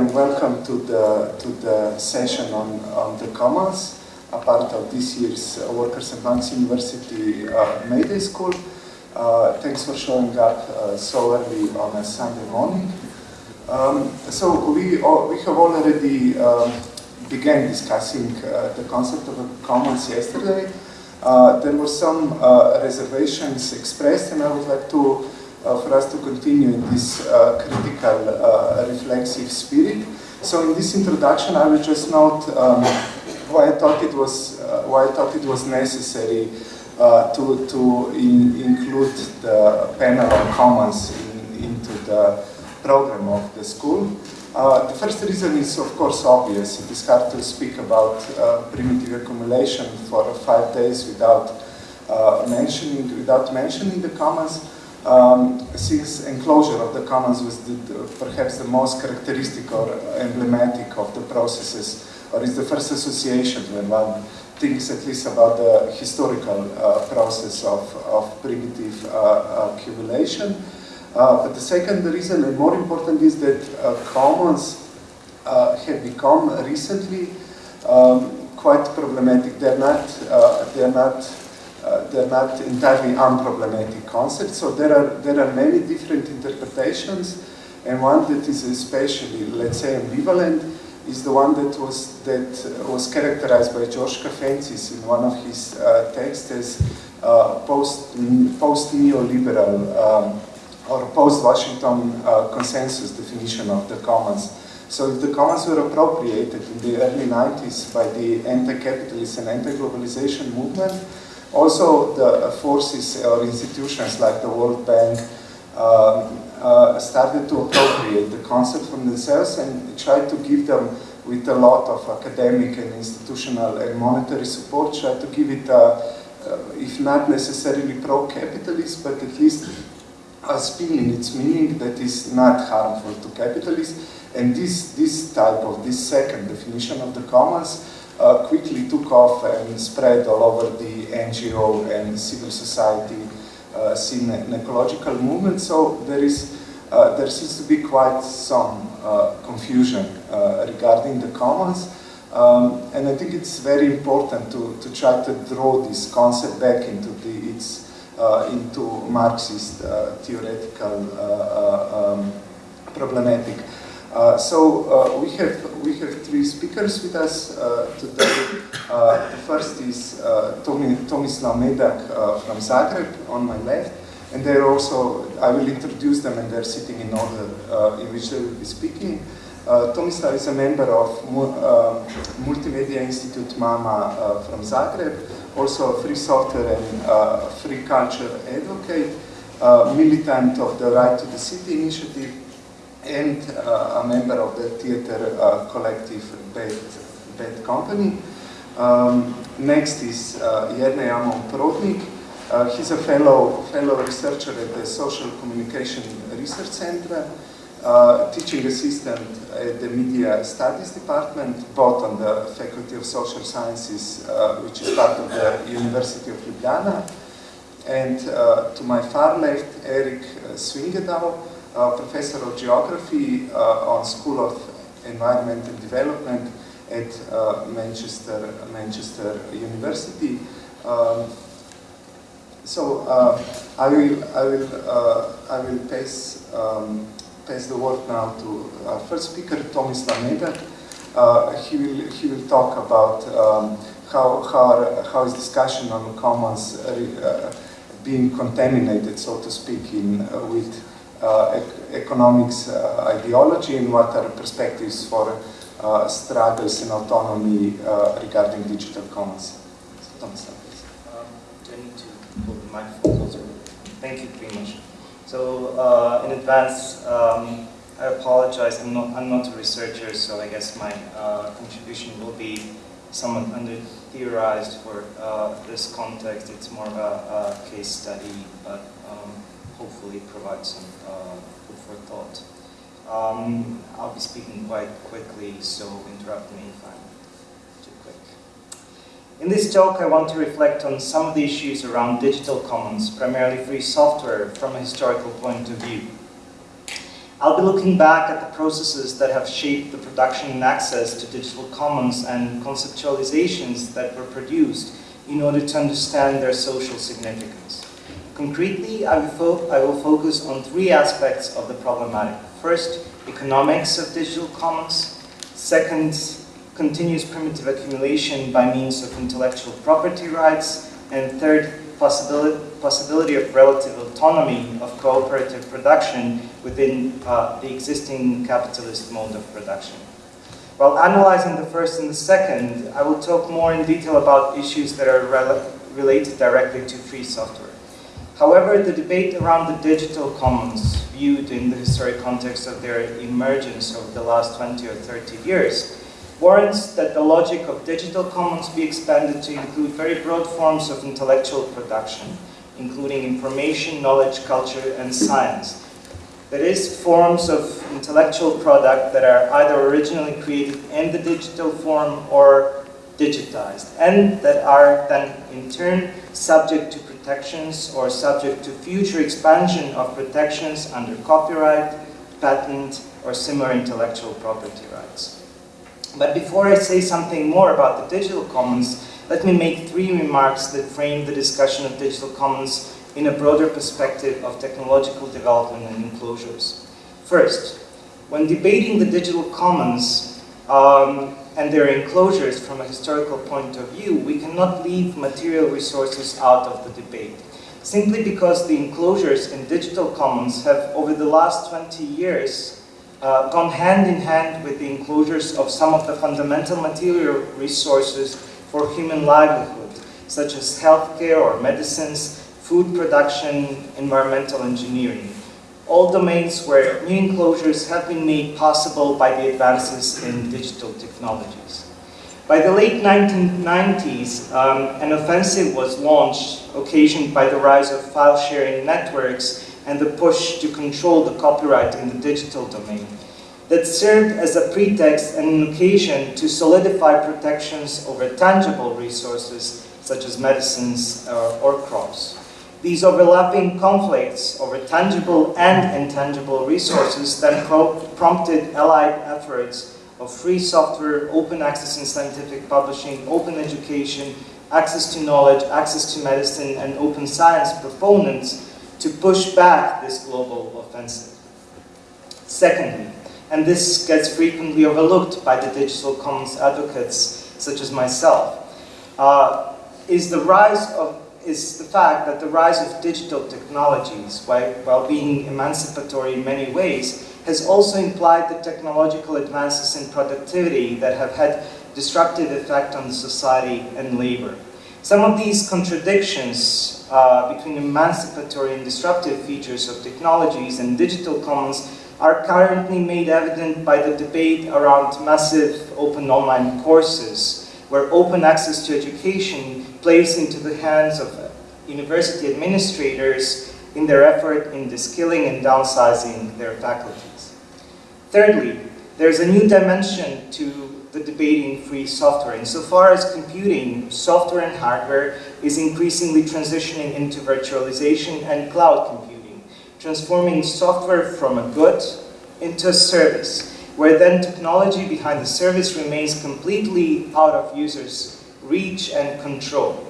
and welcome to the to the session on, on the Commons, a part of this year's Workers Punks University uh, May Day School. Uh, thanks for showing up uh, so early on a Sunday morning. Um, so we all, we have already um, began discussing uh, the concept of the commons yesterday. Uh, there were some uh, reservations expressed, and I would like to uh, for us to continue in this uh, critical, uh, reflexive spirit. So in this introduction, I will just note um, why I thought it was why I thought it was necessary to to in, include the panel on commons in, into the program of the school. Uh, the first reason is, of course, obvious. It is hard to speak about uh, primitive accumulation for five days without uh, mentioning without mentioning the commons um, since enclosure of the commons was the, the, perhaps the most characteristic or emblematic of the processes, or is the first association when one thinks at least about the historical uh, process of, of primitive uh, accumulation. Uh, but the second reason, and more important, is that uh, commons uh, have become recently um, quite problematic. They're not, uh, they're not uh, they're not entirely unproblematic concepts. So there are, there are many different interpretations, and one that is especially, let's say, ambivalent is the one that was, that was characterized by George Caffentzis in one of his uh, texts as uh, post, post-neoliberal um, or post-Washington uh, consensus definition of the commons. So if the commons were appropriated in the early 90s by the anti-capitalist and anti-globalization movement, also, the forces or institutions like the World Bank um, uh, started to appropriate the concept from themselves and tried to give them, with a lot of academic and institutional and monetary support, tried to give it, a, uh, if not necessarily pro-capitalist, but at least a spin in its meaning that is not harmful to capitalists. And this, this type of, this second definition of the commons uh, quickly took off and spread all over the NGO and civil society uh, scene and ecological movement. So there is uh, there seems to be quite some uh, confusion uh, regarding the commons. Um, and I think it's very important to, to try to draw this concept back into the, its, uh, into Marxist theoretical um, problematic. So we have we have three speakers with us uh, today. Uh, the first is uh, Tomi, Tomislav Medak uh, from Zagreb on my left, and they're also I will introduce them and they're sitting in order uh, in which they will be speaking. Uh, Tomislav is a member of Multimedia Institute MAMA from Zagreb, also a free software and free culture advocate, militant of the Right to the City initiative, and uh, a member of the theater uh, collective Bad, Bad Company. Um, next is uh, Jernej Amon Prodnik. Uh, he's a fellow, fellow researcher at the Social Communication Research Center, uh, teaching assistant at the Media Studies Department, both on the Faculty of Social Sciences, uh, which is part of the University of Ljubljana. And uh, to my far left, Erik Swyngedouw, uh, professor of geography uh, on School of Environment and Development at uh, Manchester, Manchester University. Um, so I will, I will, I will pass, um, pass the word now to our first speaker, Tomislav Medak. Uh, he will he will talk about um, how how how is discussion on commons uh, being contaminated, so to speak, in uh, with uh, economics uh, ideology and what are perspectives for uh, struggles and autonomy regarding digital commons. So, Thomas. Um, do I need to pull the microphone closer? Thank you very much. So uh, in advance, um, I apologize. I'm not, I'm not a researcher, so I guess my uh, contribution will be somewhat under theorized for uh, this context. It's more of a, a case study, but um, hopefully provide some uh, food for thought. Um, I'll be speaking quite quickly, so interrupt me if I'm too quick. In this talk, I want to reflect on some of the issues around digital commons, primarily free software, from a historical point of view. I'll be looking back at the processes that have shaped the production and access to digital commons and conceptualizations that were produced in order to understand their social significance. Concretely, I will, I will focus on three aspects of the problematic. First, economics of digital commons. Second, continuous primitive accumulation by means of intellectual property rights, and third, possibility, possibility of relative autonomy of cooperative production within uh, the existing capitalist mode of production. While analyzing the first and the second, I will talk more in detail about issues that are related directly to free software. However, the debate around the digital commons, viewed in the historic context of their emergence over the last 20 or 30 years, warrants that the logic of digital commons be expanded to include very broad forms of intellectual production, including information, knowledge, culture, and science. That is, forms of intellectual product that are either originally created in the digital form or digitized, and that are then in turn subject to protections or subject to future expansion of protections under copyright, patent, or similar intellectual property rights. But before I say something more about the digital commons, let me make three remarks that frame the discussion of digital commons in a broader perspective of technological development and enclosures. First, when debating the digital commons um, and their enclosures from a historical point of view, we cannot leave material resources out of the debate. Simply because the enclosures in digital commons have, over the last 20 years, uh, gone hand in hand with the enclosures of some of the fundamental material resources for human livelihood, such as healthcare or medicines, food production, environmental engineering. All domains where new enclosures have been made possible by the advances in digital technologies. By the late 1990s, um, an offensive was launched, occasioned by the rise of file-sharing networks and the push to control the copyright in the digital domain that served as a pretext and an occasion to solidify protections over tangible resources such as medicines uh, or crops. These overlapping conflicts over tangible and intangible resources then pro prompted allied efforts of free software, open access in scientific publishing, open education, access to knowledge, access to medicine, and open science proponents to push back this global offensive. Secondly, and this gets frequently overlooked by the digital commons advocates such as myself, uh, is the rise of is the fact that the rise of digital technologies, while, being emancipatory in many ways, has also implied the technological advances in productivity that have had disruptive effect on society and labor. Some of these contradictions uh, between emancipatory and disruptive features of technologies and digital commons are currently made evident by the debate around massive open online courses, where open access to education plays into the hands of uh, university administrators in their effort in deskilling and downsizing their faculties. Thirdly, there's a new dimension to the debating free software. Insofar as computing, software and hardware is increasingly transitioning into virtualization and cloud computing, transforming software from a good into a service, where then technology behind the service remains completely out of users' reach and control.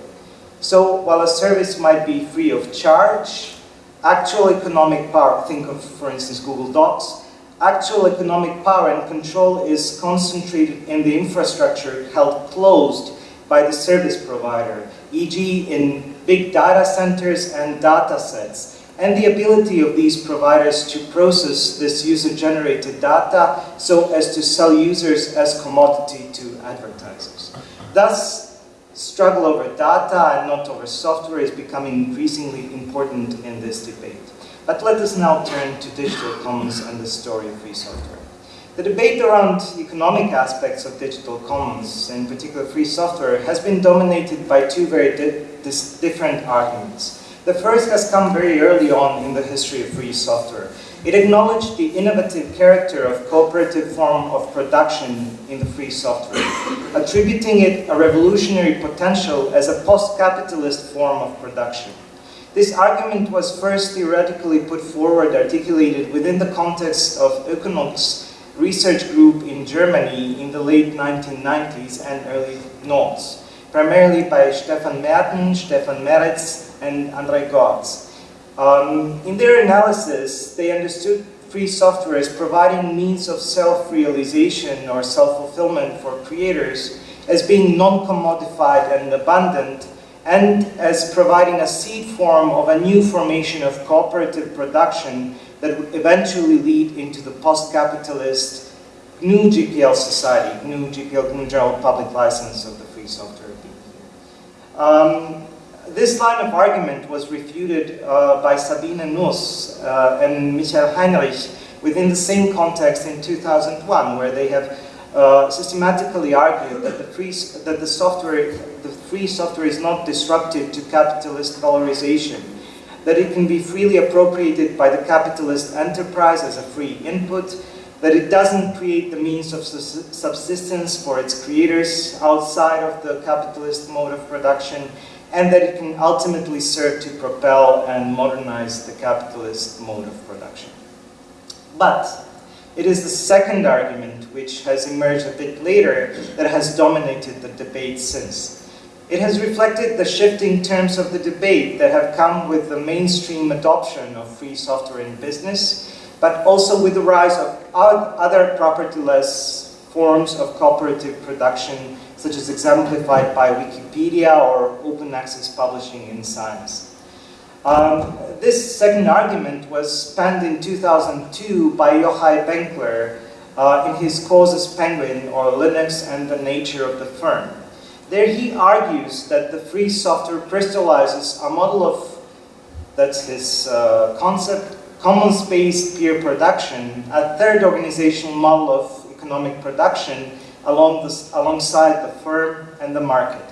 So while a service might be free of charge, actual economic power, think of, for instance, Google Docs, actual economic power and control is concentrated in the infrastructure held closed by the service provider, e.g. in big data centers and data sets, and the ability of these providers to process this user-generated data so as to sell users as commodity to advertisers. Thus, struggle over data and not over software is becoming increasingly important in this debate. But let us now turn to digital commons and the story of free software. The debate around economic aspects of digital commons, in particular free software, has been dominated by two very di different arguments. The first has come very early on in the history of free software. It acknowledged the innovative character of cooperative form of production in the free software, attributing it a revolutionary potential as a post-capitalist form of production. This argument was first theoretically put forward, articulated within the context of Oekonux research group in Germany in the late 1990s and early noughts, primarily by Stefan Merten, Stefan Meretz, and André Gorz. Um, in their analysis, they understood free software as providing means of self-realization or self-fulfillment for creators as being non-commodified and abundant, and as providing a seed form of a new formation of cooperative production that would eventually lead into the post-capitalist GNU GPL society, GNU GPL, GNU General Public License of the Free Software um, this line of argument was refuted uh, by Sabine Nuss uh, and Michael Heinrich within the same context in 2001, where they have uh, systematically argued that the free that the software the free software is not disruptive to capitalist valorization, that it can be freely appropriated by the capitalist enterprise as a free input, that it doesn't create the means of subsistence for its creators outside of the capitalist mode of production, and that it can ultimately serve to propel and modernize the capitalist mode of production. But it is the second argument, which has emerged a bit later, that has dominated the debate since. It has reflected the shifting terms of the debate that have come with the mainstream adoption of free software in business, but also with the rise of other propertyless forms of cooperative production such as exemplified by Wikipedia or open access publishing in science. Um, this second argument was penned in 2002 by Yochai Benkler uh, in his Coase's Penguin or Linux and the Nature of the Firm. There he argues that the free software crystallizes a model of, that's his uh, concept, commons-based peer production, a third organizational model of economic production along this, alongside the firm and the market.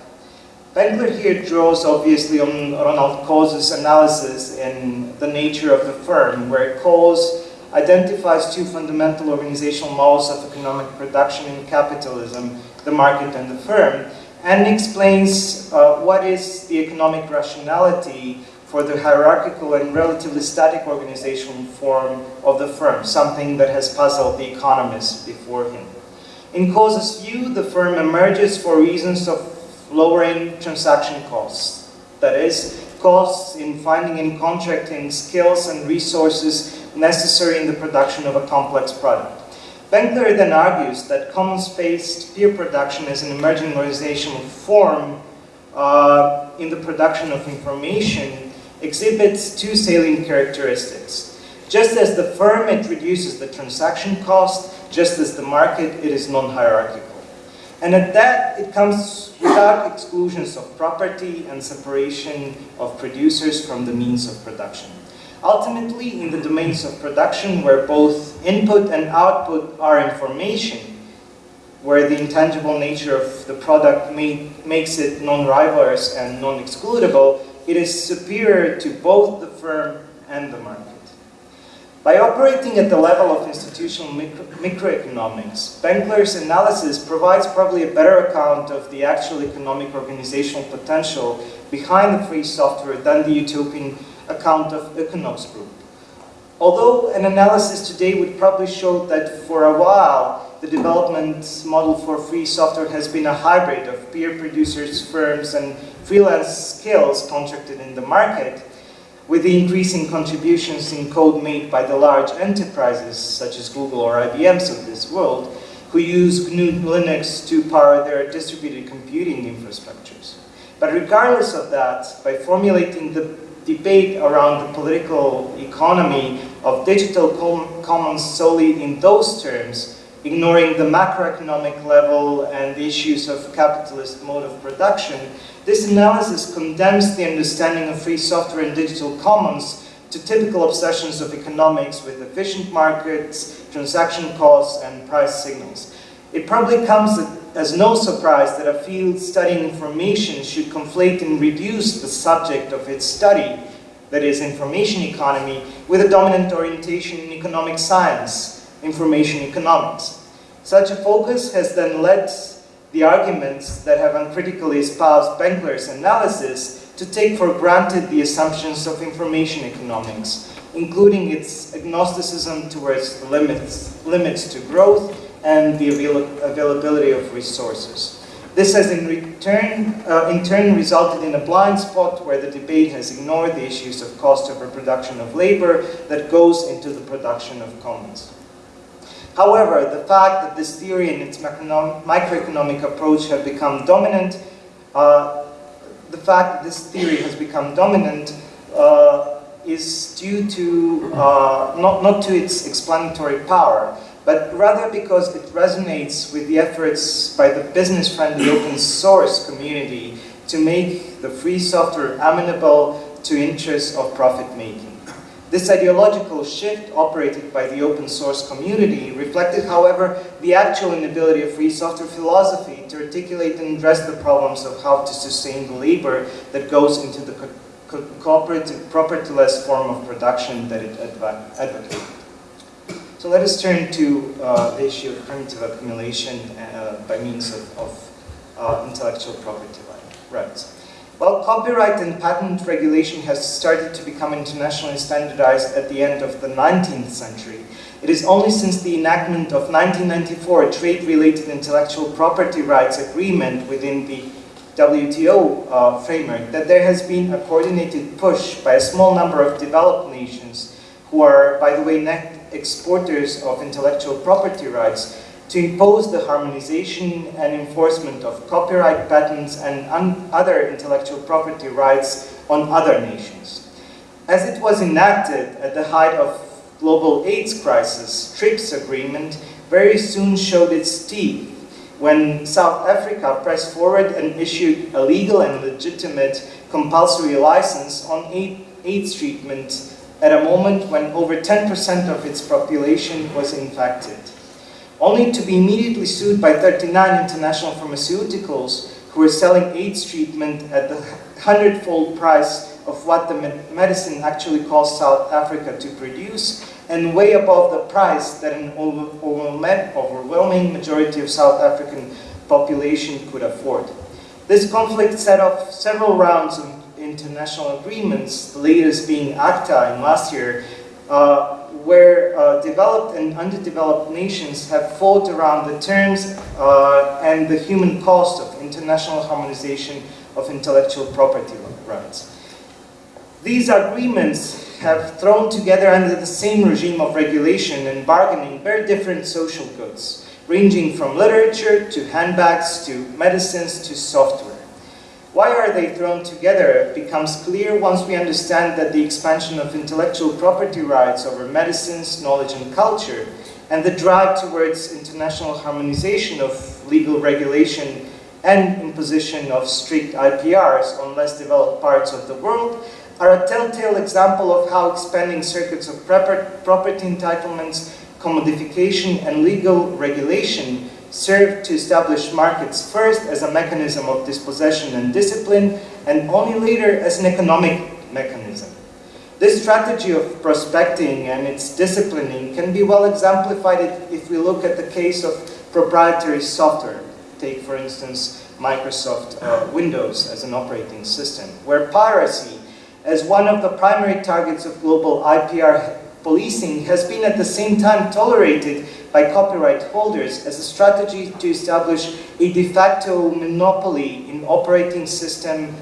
Benkler here draws obviously on Ronald Coase's analysis in the nature of the firm, where Coase identifies two fundamental organizational models of economic production in capitalism, the market and the firm, and explains uh, what is the economic rationality for the hierarchical and relatively static organizational form of the firm, something that has puzzled the economists before him. In Coase's view, the firm emerges for reasons of lowering transaction costs. That is, costs in finding and contracting skills and resources necessary in the production of a complex product. Benkler then argues that commons-based peer production is an emerging organizational form uh, in the production of information exhibits two salient characteristics. Just as the firm, it reduces the transaction cost, just as the market, it is non-hierarchical. And at that, it comes without exclusions of property and separation of producers from the means of production. Ultimately, in the domains of production, where both input and output are information, where the intangible nature of the product makes it non-rivalrous and non-excludable, it is superior to both the firm and the market. By operating at the level of institutional micro microeconomics, Benkler's analysis provides probably a better account of the actual economic organizational potential behind the free software than the utopian account of Oekonux Group. Although an analysis today would probably show that for a while the development model for free software has been a hybrid of peer producers, firms, and freelance skills contracted in the market, with the increasing contributions in code made by the large enterprises such as Google or IBM's of this world, who use GNU Linux to power their distributed computing infrastructures. But regardless of that, by formulating the debate around the political economy of digital com commons solely in those terms, ignoring the macroeconomic level and the issues of capitalist mode of production, this analysis condemns the understanding of free software and digital commons to typical obsessions of economics with efficient markets, transaction costs, and price signals. It probably comes as no surprise that a field studying information should conflate and reduce the subject of its study that is information economy, with a dominant orientation in economic science, information economics. Such a focus has then led the arguments that have uncritically espoused Benkler's analysis to take for granted the assumptions of information economics, including its agnosticism towards limits, limits to growth and the avail availability of resources. This has in, return, uh, in turn resulted in a blind spot where the debate has ignored the issues of cost of reproduction of labor that goes into the production of commons. However, the fact that this theory and its microeconomic approach have become dominant, uh, the fact that this theory has become dominant uh, is due to, uh, not, not to its explanatory power, but rather because it resonates with the efforts by the business-friendly open source community to make the free software amenable to interests of profit-making. This ideological shift operated by the open source community reflected, however, the actual inability of free software philosophy to articulate and address the problems of how to sustain the labor that goes into the co co cooperative, propertyless form of production that it advocated. So let us turn to uh, the issue of primitive accumulation uh, by means of, of uh, intellectual property rights. While copyright and patent regulation has started to become internationally standardized at the end of the 19th century, it is only since the enactment of 1994 trade-related intellectual property rights agreement within the WTO uh, framework that there has been a coordinated push by a small number of developed nations who are, by the way, net exporters of intellectual property rights to impose the harmonization and enforcement of copyright patents and other intellectual property rights on other nations. As it was enacted at the height of global AIDS crisis, TRIPS agreement very soon showed its teeth when South Africa pressed forward and issued a legal and legitimate compulsory license on AIDS treatment at a moment when over 10% of its population was infected only to be immediately sued by 39 international pharmaceuticals who were selling AIDS treatment at the hundredfold price of what the medicine actually cost South Africa to produce and way above the price that an overwhelming majority of South African population could afford. This conflict set off several rounds of international agreements, the latest being ACTA in last year, uh, where uh, developed and underdeveloped nations have fought around the terms uh, and the human cost of international harmonization of intellectual property rights. These agreements have thrown together under the same regime of regulation and bargaining very different social goods, ranging from literature to handbags to medicines to software. Why are they thrown together? Becomes clear once we understand that the expansion of intellectual property rights over medicines, knowledge and culture, and the drive towards international harmonization of legal regulation and imposition of strict IPRs on less developed parts of the world are a telltale example of how expanding circuits of property entitlements, commodification and legal regulation served to establish markets first as a mechanism of dispossession and discipline, and only later as an economic mechanism. This strategy of prospecting and its disciplining can be well exemplified if we look at the case of proprietary software. Take, for instance, Microsoft uh, Windows as an operating system, where piracy, as one of the primary targets of global IPR policing, has been at the same time tolerated by copyright holders as a strategy to establish a de facto monopoly in operating system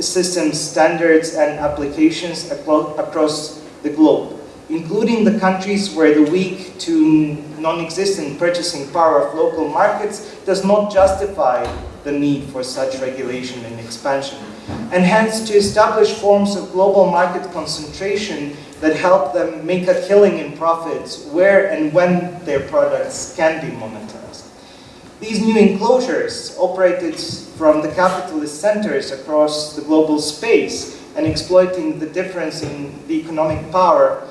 systems, standards, and applications across the globe, including the countries where the weak to non-existent purchasing power of local markets does not justify the need for such regulation and expansion, and hence to establish forms of global market concentration that help them make a killing in profits where and when their products can be monetized. These new enclosures operated from the capitalist centers across the global space and exploiting the difference in the economic power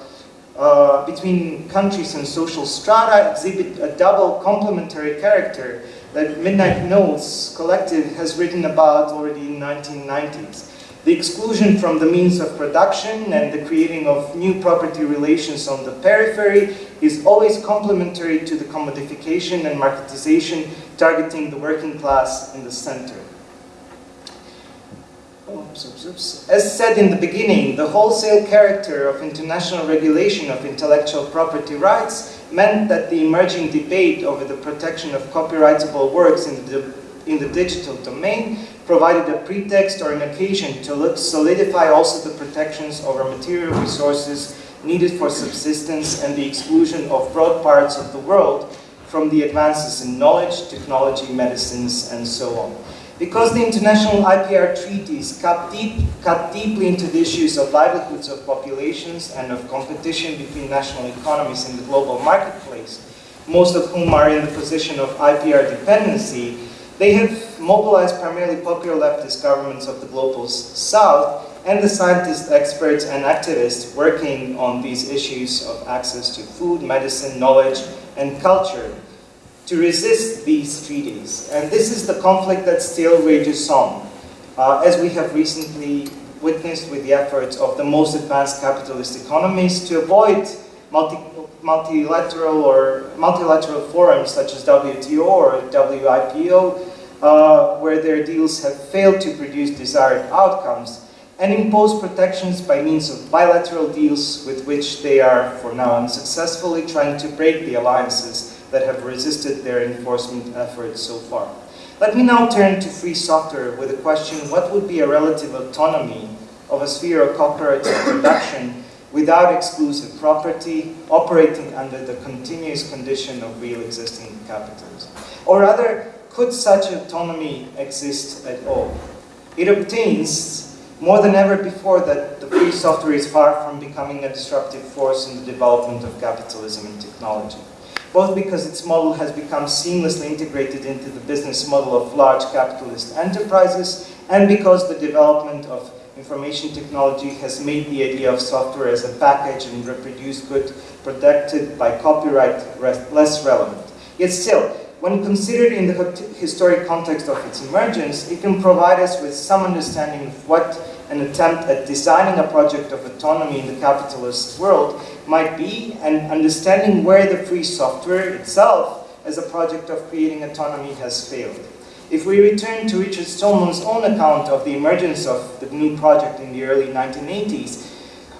uh, between countries and social strata exhibit a double complementary character that Midnight Notes Collective has written about already in 1990s. The exclusion from the means of production and the creating of new property relations on the periphery is always complementary to the commodification and marketization targeting the working class in the center. Oh, oops, oops, oops. As said in the beginning, the wholesale character of international regulation of intellectual property rights meant that the emerging debate over the protection of copyrightable works in the, in the digital domain provided a pretext or an occasion to solidify also the protections over material resources needed for subsistence and the exclusion of broad parts of the world from the advances in knowledge, technology, medicines, and so on. Because the international IPR treaties cut, deep, cut deeply into the issues of livelihoods of populations and of competition between national economies in the global marketplace, most of whom are in the position of IPR dependency, they have mobilized primarily popular leftist governments of the global south and the scientists, experts, and activists working on these issues of access to food, medicine, knowledge, and culture to resist these treaties. And this is the conflict that still rages on, uh, as we have recently witnessed with the efforts of the most advanced capitalist economies to avoid multi multilateral or multilateral forums such as WTO or WIPO, uh, where their deals have failed to produce desired outcomes, and impose protections by means of bilateral deals with which they are, for now unsuccessfully, trying to break the alliances that have resisted their enforcement efforts so far. Let me now turn to free software with the question, what would be a relative autonomy of a sphere of cooperative production without exclusive property, operating under the continuous condition of real existing capitalism? Or rather, could such autonomy exist at all? It obtains more than ever before that the free software is far from becoming a disruptive force in the development of capitalism and technology both because its model has become seamlessly integrated into the business model of large capitalist enterprises, and because the development of information technology has made the idea of software as a package and reproduced good protected by copyright less relevant. Yet still, when considered in the historic context of its emergence, it can provide us with some understanding of what an attempt at designing a project of autonomy in the capitalist world might be and understanding where the free software itself as a project of creating autonomy has failed. If we return to Richard Stallman's own account of the emergence of the GNU project in the early 1980s,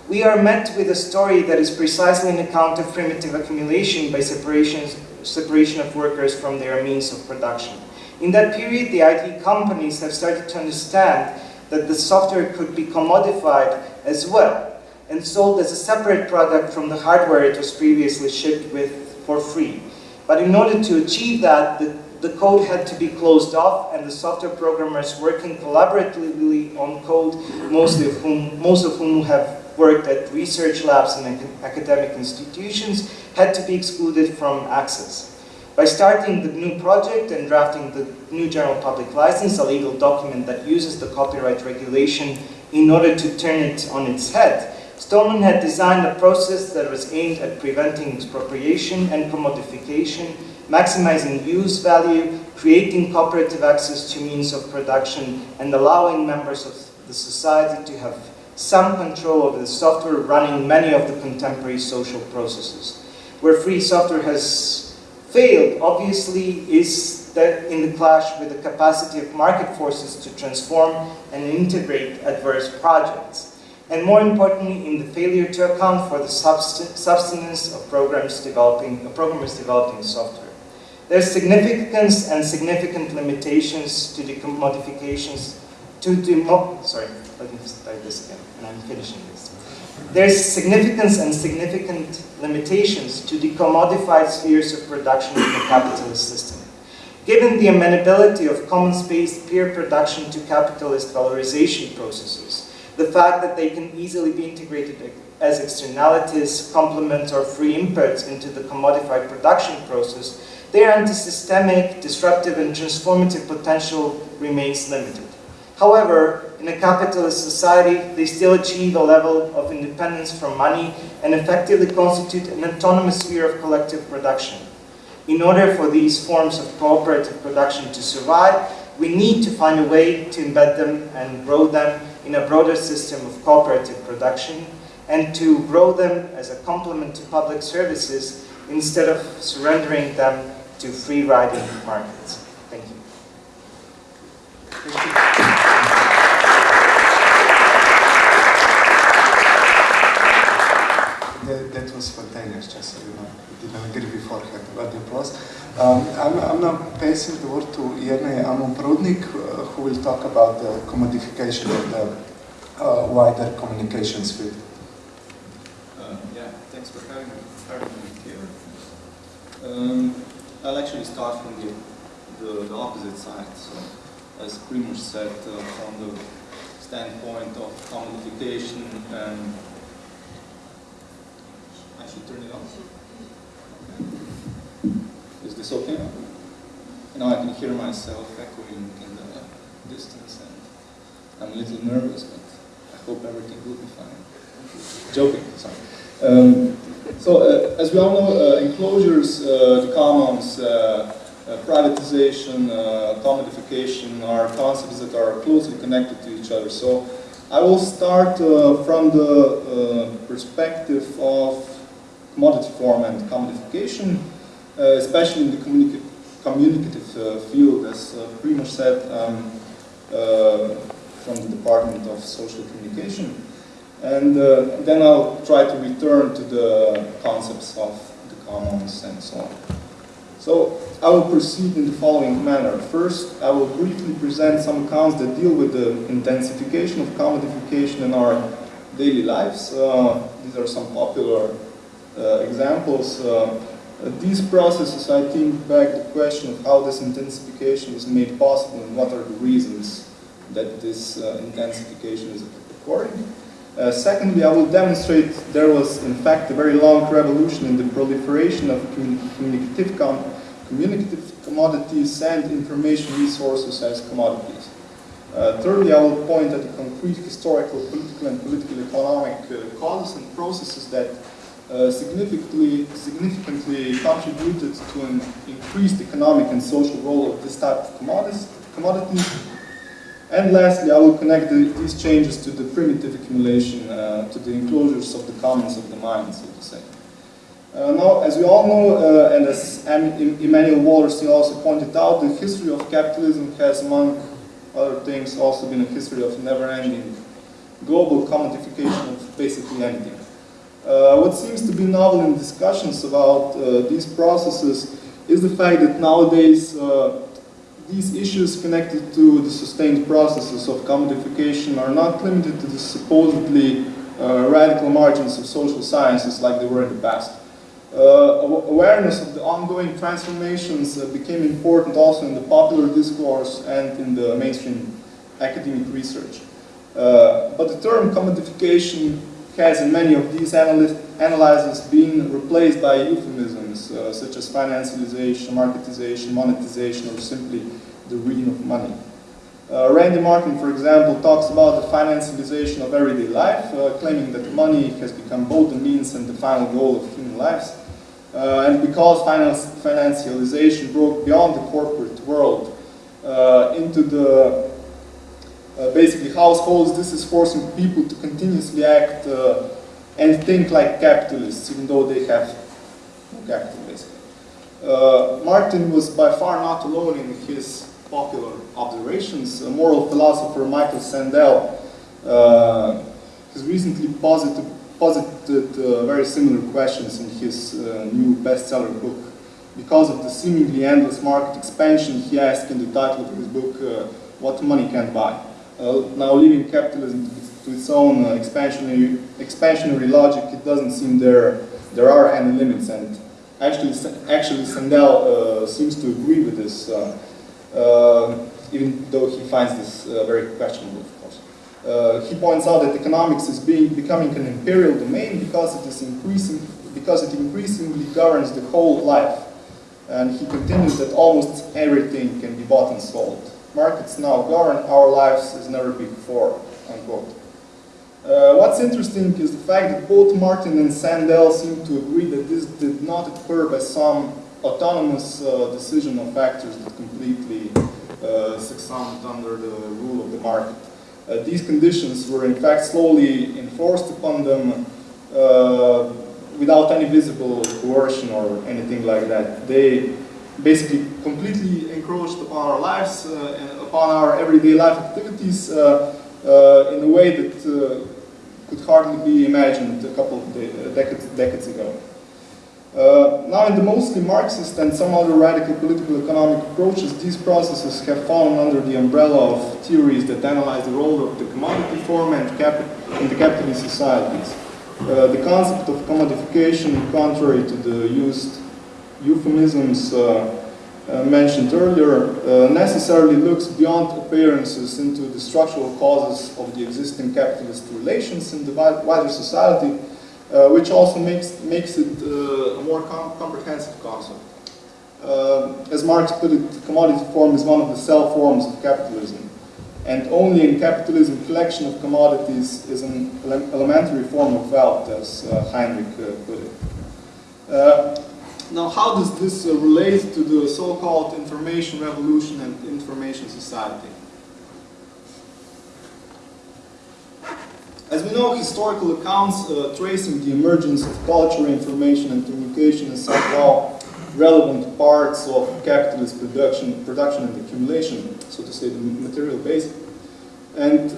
we are met with a story that is precisely an account of primitive accumulation by separation, separation of workers from their means of production. In that period, the IT companies have started to understand that the software could be commodified as well and sold as a separate product from the hardware it was previously shipped with for free. But in order to achieve that, the, the code had to be closed off and the software programmers working collaboratively on code, mostly of whom, most of whom have worked at research labs and academic institutions, had to be excluded from access. By starting the GNU project and drafting the GNU General Public License, a legal document that uses the copyright regulation in order to turn it on its head, Stallman had designed a process that was aimed at preventing expropriation and commodification, maximizing use value, creating cooperative access to means of production, and allowing members of the society to have some control over the software running many of the contemporary social processes. Where free software has failed, obviously, is that in the clash with the capacity of market forces to transform and integrate adverse projects and more importantly, in the failure to account for the substance of developing, programmers developing software. There's significance and significant limitations to the modifications, to the, sorry, let me start this again, and I'm finishing this. There's significance and significant limitations to the commodified spheres of production in the capitalist system. Given the amenability of commons-based peer production to capitalist valorization processes, the fact that they can easily be integrated as externalities, complements, or free inputs into the commodified production process, their anti-systemic, disruptive, and transformative potential remains limited. However, in a capitalist society, they still achieve a level of independence from money and effectively constitute an autonomous sphere of collective production. In order for these forms of cooperative production to survive, we need to find a way to embed them and grow them in a broader system of cooperative production and to grow them as a complement to public services instead of surrendering them to free riding markets. Thank you. That, that was spontaneous, just so you know. We didn't agree beforehand about the applause. Um, I'm, now passing the word to Jernej Amon-Prodnik, uh, who will talk about the commodification of the uh, wider communications field. Uh, yeah, thanks for having me, having me here. Um, I'll actually start from the, the, the opposite side. So, as Primoz said, uh, from the standpoint of commodification and I should turn it on. Okay. Is this okay? Now I can hear myself echoing in the distance and I'm a little nervous, but I hope everything will be fine. Joking, sorry. Um, so, uh, as we all know, uh, enclosures, uh, the commons, uh, uh, privatization, commodification are concepts that are closely connected to each other. So, I will start from the perspective of commodity form and commodification, especially in the communica communicative field, as uh, said, um, from the Department of Social Communication. And uh, then I'll try to return to the concepts of the commons and so on. So I will proceed in the following manner. First, I will briefly present some accounts that deal with the intensification of commodification in our daily lives. Uh, these are some popular uh, examples. Uh, these processes, I think, beg the question of how this intensification is made possible and what are the reasons that this uh, intensification is occurring. Uh, secondly, I will demonstrate there was, in fact, a very long revolution in the proliferation of communicative, com communicative commodities and information resources as commodities. Uh, thirdly, I will point at the concrete historical, political, and political economic uh, causes and processes that uh, significantly, significantly contributed to an increased economic and social role of this type of commodities. and lastly, I will connect the, these changes to the primitive accumulation, uh, to the enclosures of the commons of the mind, so to say. Uh, now, as we all know, uh, and as Immanuel Wallerstein also pointed out, the history of capitalism has, among other things, also been a history of never-ending global commodification of basically anything. Uh, what seems to be novel in discussions about uh, these processes is the fact that nowadays uh, these issues connected to the sustained processes of commodification are not limited to the supposedly uh, radical margins of social sciences like they were in the past. Uh, awareness of the ongoing transformations became important also in the popular discourse and in the mainstream academic research. But the term commodification has in many of these analyses been replaced by euphemisms uh, such as financialization, marketization, monetization, or simply the reading of money. Uh, Randy Martin, for example, talks about the financialization of everyday life, uh, claiming that money has become both the means and the final goal of human lives. Uh, and because finance, financialization broke beyond the corporate world uh, into the uh, basically households, this is forcing people to continuously act uh, and think like capitalists, even though they have no capital, basically. Uh, Martin was by far not alone in his popular observations. A moral philosopher, Michael Sandel, uh, has recently posited, posited uh, very similar questions in his new bestseller book. Because of the seemingly endless market expansion, he asked in the title of his book, What Money Can't Buy. Uh, now leaving capitalism to, its own uh, expansionary, expansionary logic, it doesn't seem there there are any limits. And actually, actually Sandel uh, seems to agree with this, even though he finds this very questionable, of course. Uh, he points out that economics is being, becoming an imperial domain because it is increasing because it increasingly governs the whole life. And he continues that almost everything can be bought and sold markets now govern our lives as never before, unquote. Uh, what's interesting is the fact that both Martin and Sandel seem to agree that this did not occur by some autonomous uh, decision of factors that completely uh, succumbed under the rule of the market. uh, these conditions were in fact slowly enforced upon them uh, without any visible coercion or anything like that. They basically completely encroached upon our lives uh, and upon our everyday life activities uh, uh, in a way that uh, could hardly be imagined a couple of de decades, decades ago. Uh, now in the mostly Marxist and some other radical political economic approaches, these processes have fallen under the umbrella of theories that analyze the role of the commodity form and in the capitalist societies. Uh, the concept of commodification, contrary to the used euphemisms uh, uh, mentioned earlier, uh, necessarily looks beyond appearances into the structural causes of the existing capitalist relations in the wider society which also makes, makes it a more com comprehensive concept. Uh, as Marx put it, commodity form is one of the cell forms of capitalism. And only in capitalism, collection of commodities is an ele elementary form of wealth, as uh, Heinrich uh, put it. Uh, now, how does this relate to the so-called information revolution and information society? As we know, historical accounts uh, tracing the emergence of culture, information, and communication as somehow relevant parts of capitalist production, production and accumulation, so to say, the material base, and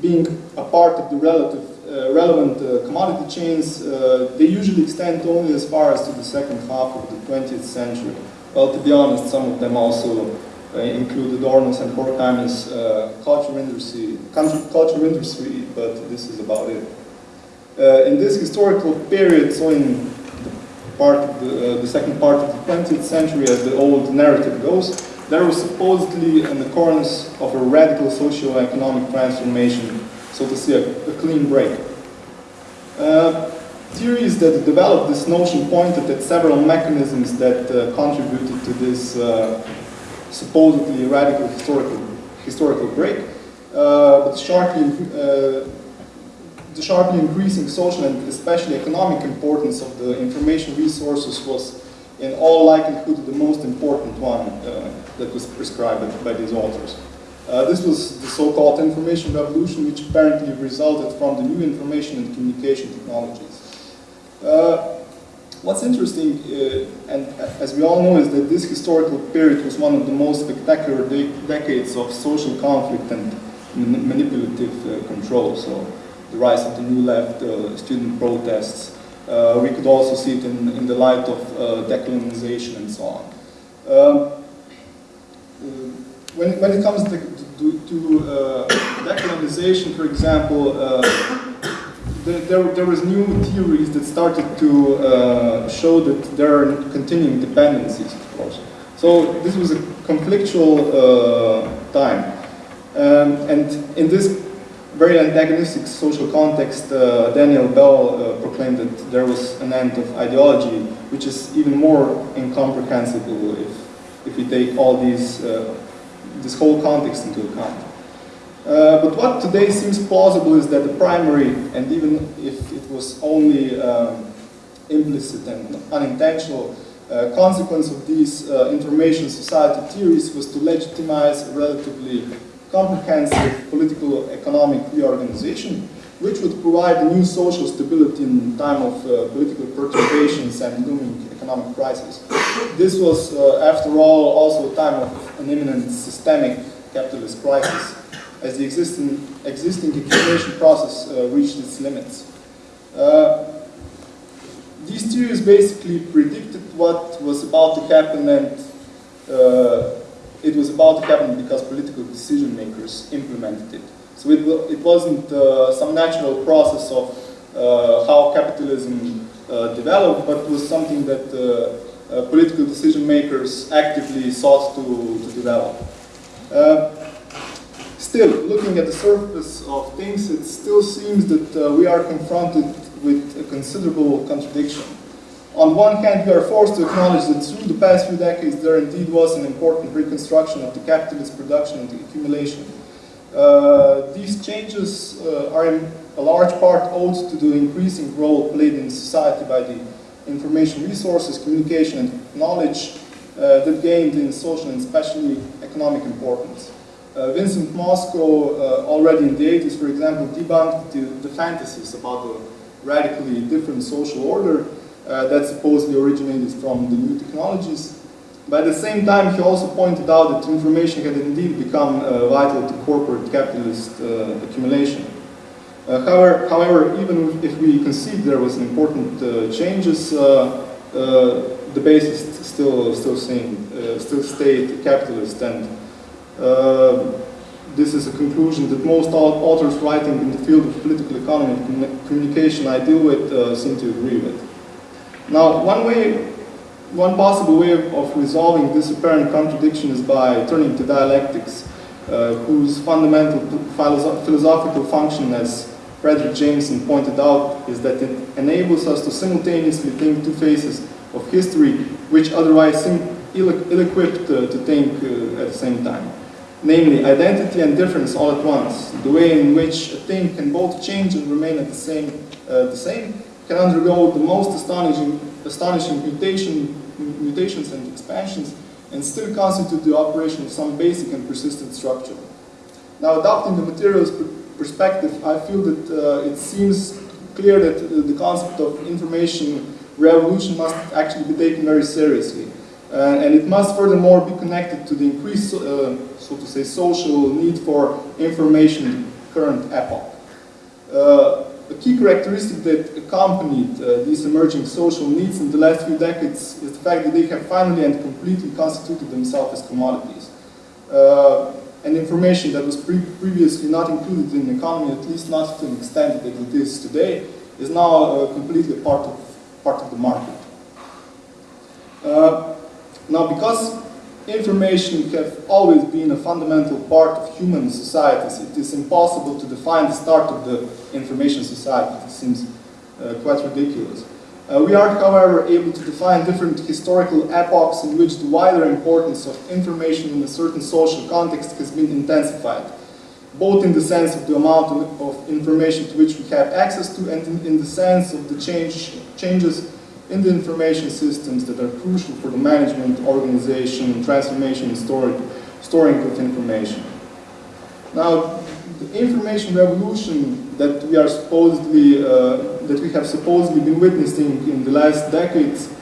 being a part of the relative, uh, relevant uh, commodity chains, uh, they usually extend only as far as to the second half of the 20th century. Well, to be honest, some of them also uh, include Adorno's and Horkheimer's uh, culture industry, culture industry, but this is about it. Uh, in this historical period, so in part the, uh, the second part of the 20th century, as the old narrative goes, there was supposedly an occurrence of a radical socio-economic transformation, so to say, a, a clean break. Uh, theories that developed this notion pointed at several mechanisms that uh, contributed to this uh, supposedly radical historical, historical break, uh, but sharply, uh, the sharply increasing social and especially economic importance of the information resources was in all likelihood the most important one uh, that was prescribed by these authors. Uh, this was the so-called information revolution, which apparently resulted from the new information and communication technologies. Uh, What's interesting, uh, and as we all know, is that this historical period was one of the most spectacular de decades of social conflict and man manipulative uh, control. So the rise of the New Left, uh, student protests, we could also see it in, in the light of decolonization and so on. Um, when, when it comes to, to, to decolonization, for example, there, there was new theories that started to uh, show that there are continuing dependencies, of course. So this was a conflictual uh, time. Um, and in this very antagonistic social context, uh, Daniel Bell uh, proclaimed that there was an end of ideology, which is even more incomprehensible if, if we take all these, uh, this whole context into account. Uh, but what today seems plausible is that the primary, and even if it was only um, implicit and unintentional, uh, consequence of these uh, information society theories was to legitimize a relatively comprehensive political economic reorganization, which would provide new social stability in time of uh, political perturbations and looming economic crisis. This was, uh, after all, also a time of an imminent systemic capitalist crisis as the existing, existing accumulation process uh, reached its limits. Uh, these theories basically predicted what was about to happen and uh, it was about to happen because political decision makers implemented it. So it, it wasn't uh, some natural process of uh, how capitalism uh, developed, but was something that political decision makers actively sought to, to develop. Still, looking at the surface of things, it still seems that uh, we are confronted with a considerable contradiction. On one hand, we are forced to acknowledge that through the past few decades, there indeed was an important reconstruction of the capitalist production and the accumulation. Uh, these changes uh, are in a large part owed to the increasing role played in society by the information resources, communication, and knowledge uh, that gained in social and especially economic importance. Uh, Vincent Mosco, uh, already in the 80s, for example, debunked the, the fantasies about a radically different social order uh, that supposedly originated from the new technologies. But at the same time, he also pointed out that information had indeed become uh, vital to corporate capitalist uh, accumulation. Uh, however, however, even if we concede there was important uh, changes, uh, the basis still still same, still stayed capitalist, and this is a conclusion that most authors writing in the field of political economy and communication I deal with uh, seem to agree with. Now, one way, one possible way of resolving this apparent contradiction is by turning to dialectics, uh, whose fundamental philosophical function, as Fredric Jameson pointed out, is that it enables us to simultaneously think two faces of history, which otherwise seem ill-equipped uh, to think uh, at the same time namely identity and difference all at once. The way in which a thing can both change and remain at the same, uh, the same can undergo the most astonishing, astonishing mutation, mutations and expansions and still constitute the operation of some basic and persistent structure. Now, adopting the materials perspective, I feel that uh, it seems clear that uh, the concept of information revolution must actually be taken very seriously. Uh, and it must furthermore be connected to the increased, uh, so to say, social need for information in current epoch. Uh, a key characteristic that accompanied uh, these emerging social needs in the last few decades is the fact that they have finally and completely constituted themselves as commodities. Uh, and information that was pre previously not included in the economy, at least not to an extent that it is today, is now uh, completely part of, part of the market. Now, because information have always been a fundamental part of human societies, it is impossible to define the start of the information society. It seems uh, quite ridiculous. Uh, we are, however, able to define different historical epochs in which the wider importance of information in a certain social context has been intensified, both in the sense of the amount of information to which we have access to and in, in the sense of the change, changes in the information systems that are crucial for the management, organization, transformation, and storing, of information. Now, the information revolution that we are supposedly, uh, that we have supposedly been witnessing in the last decades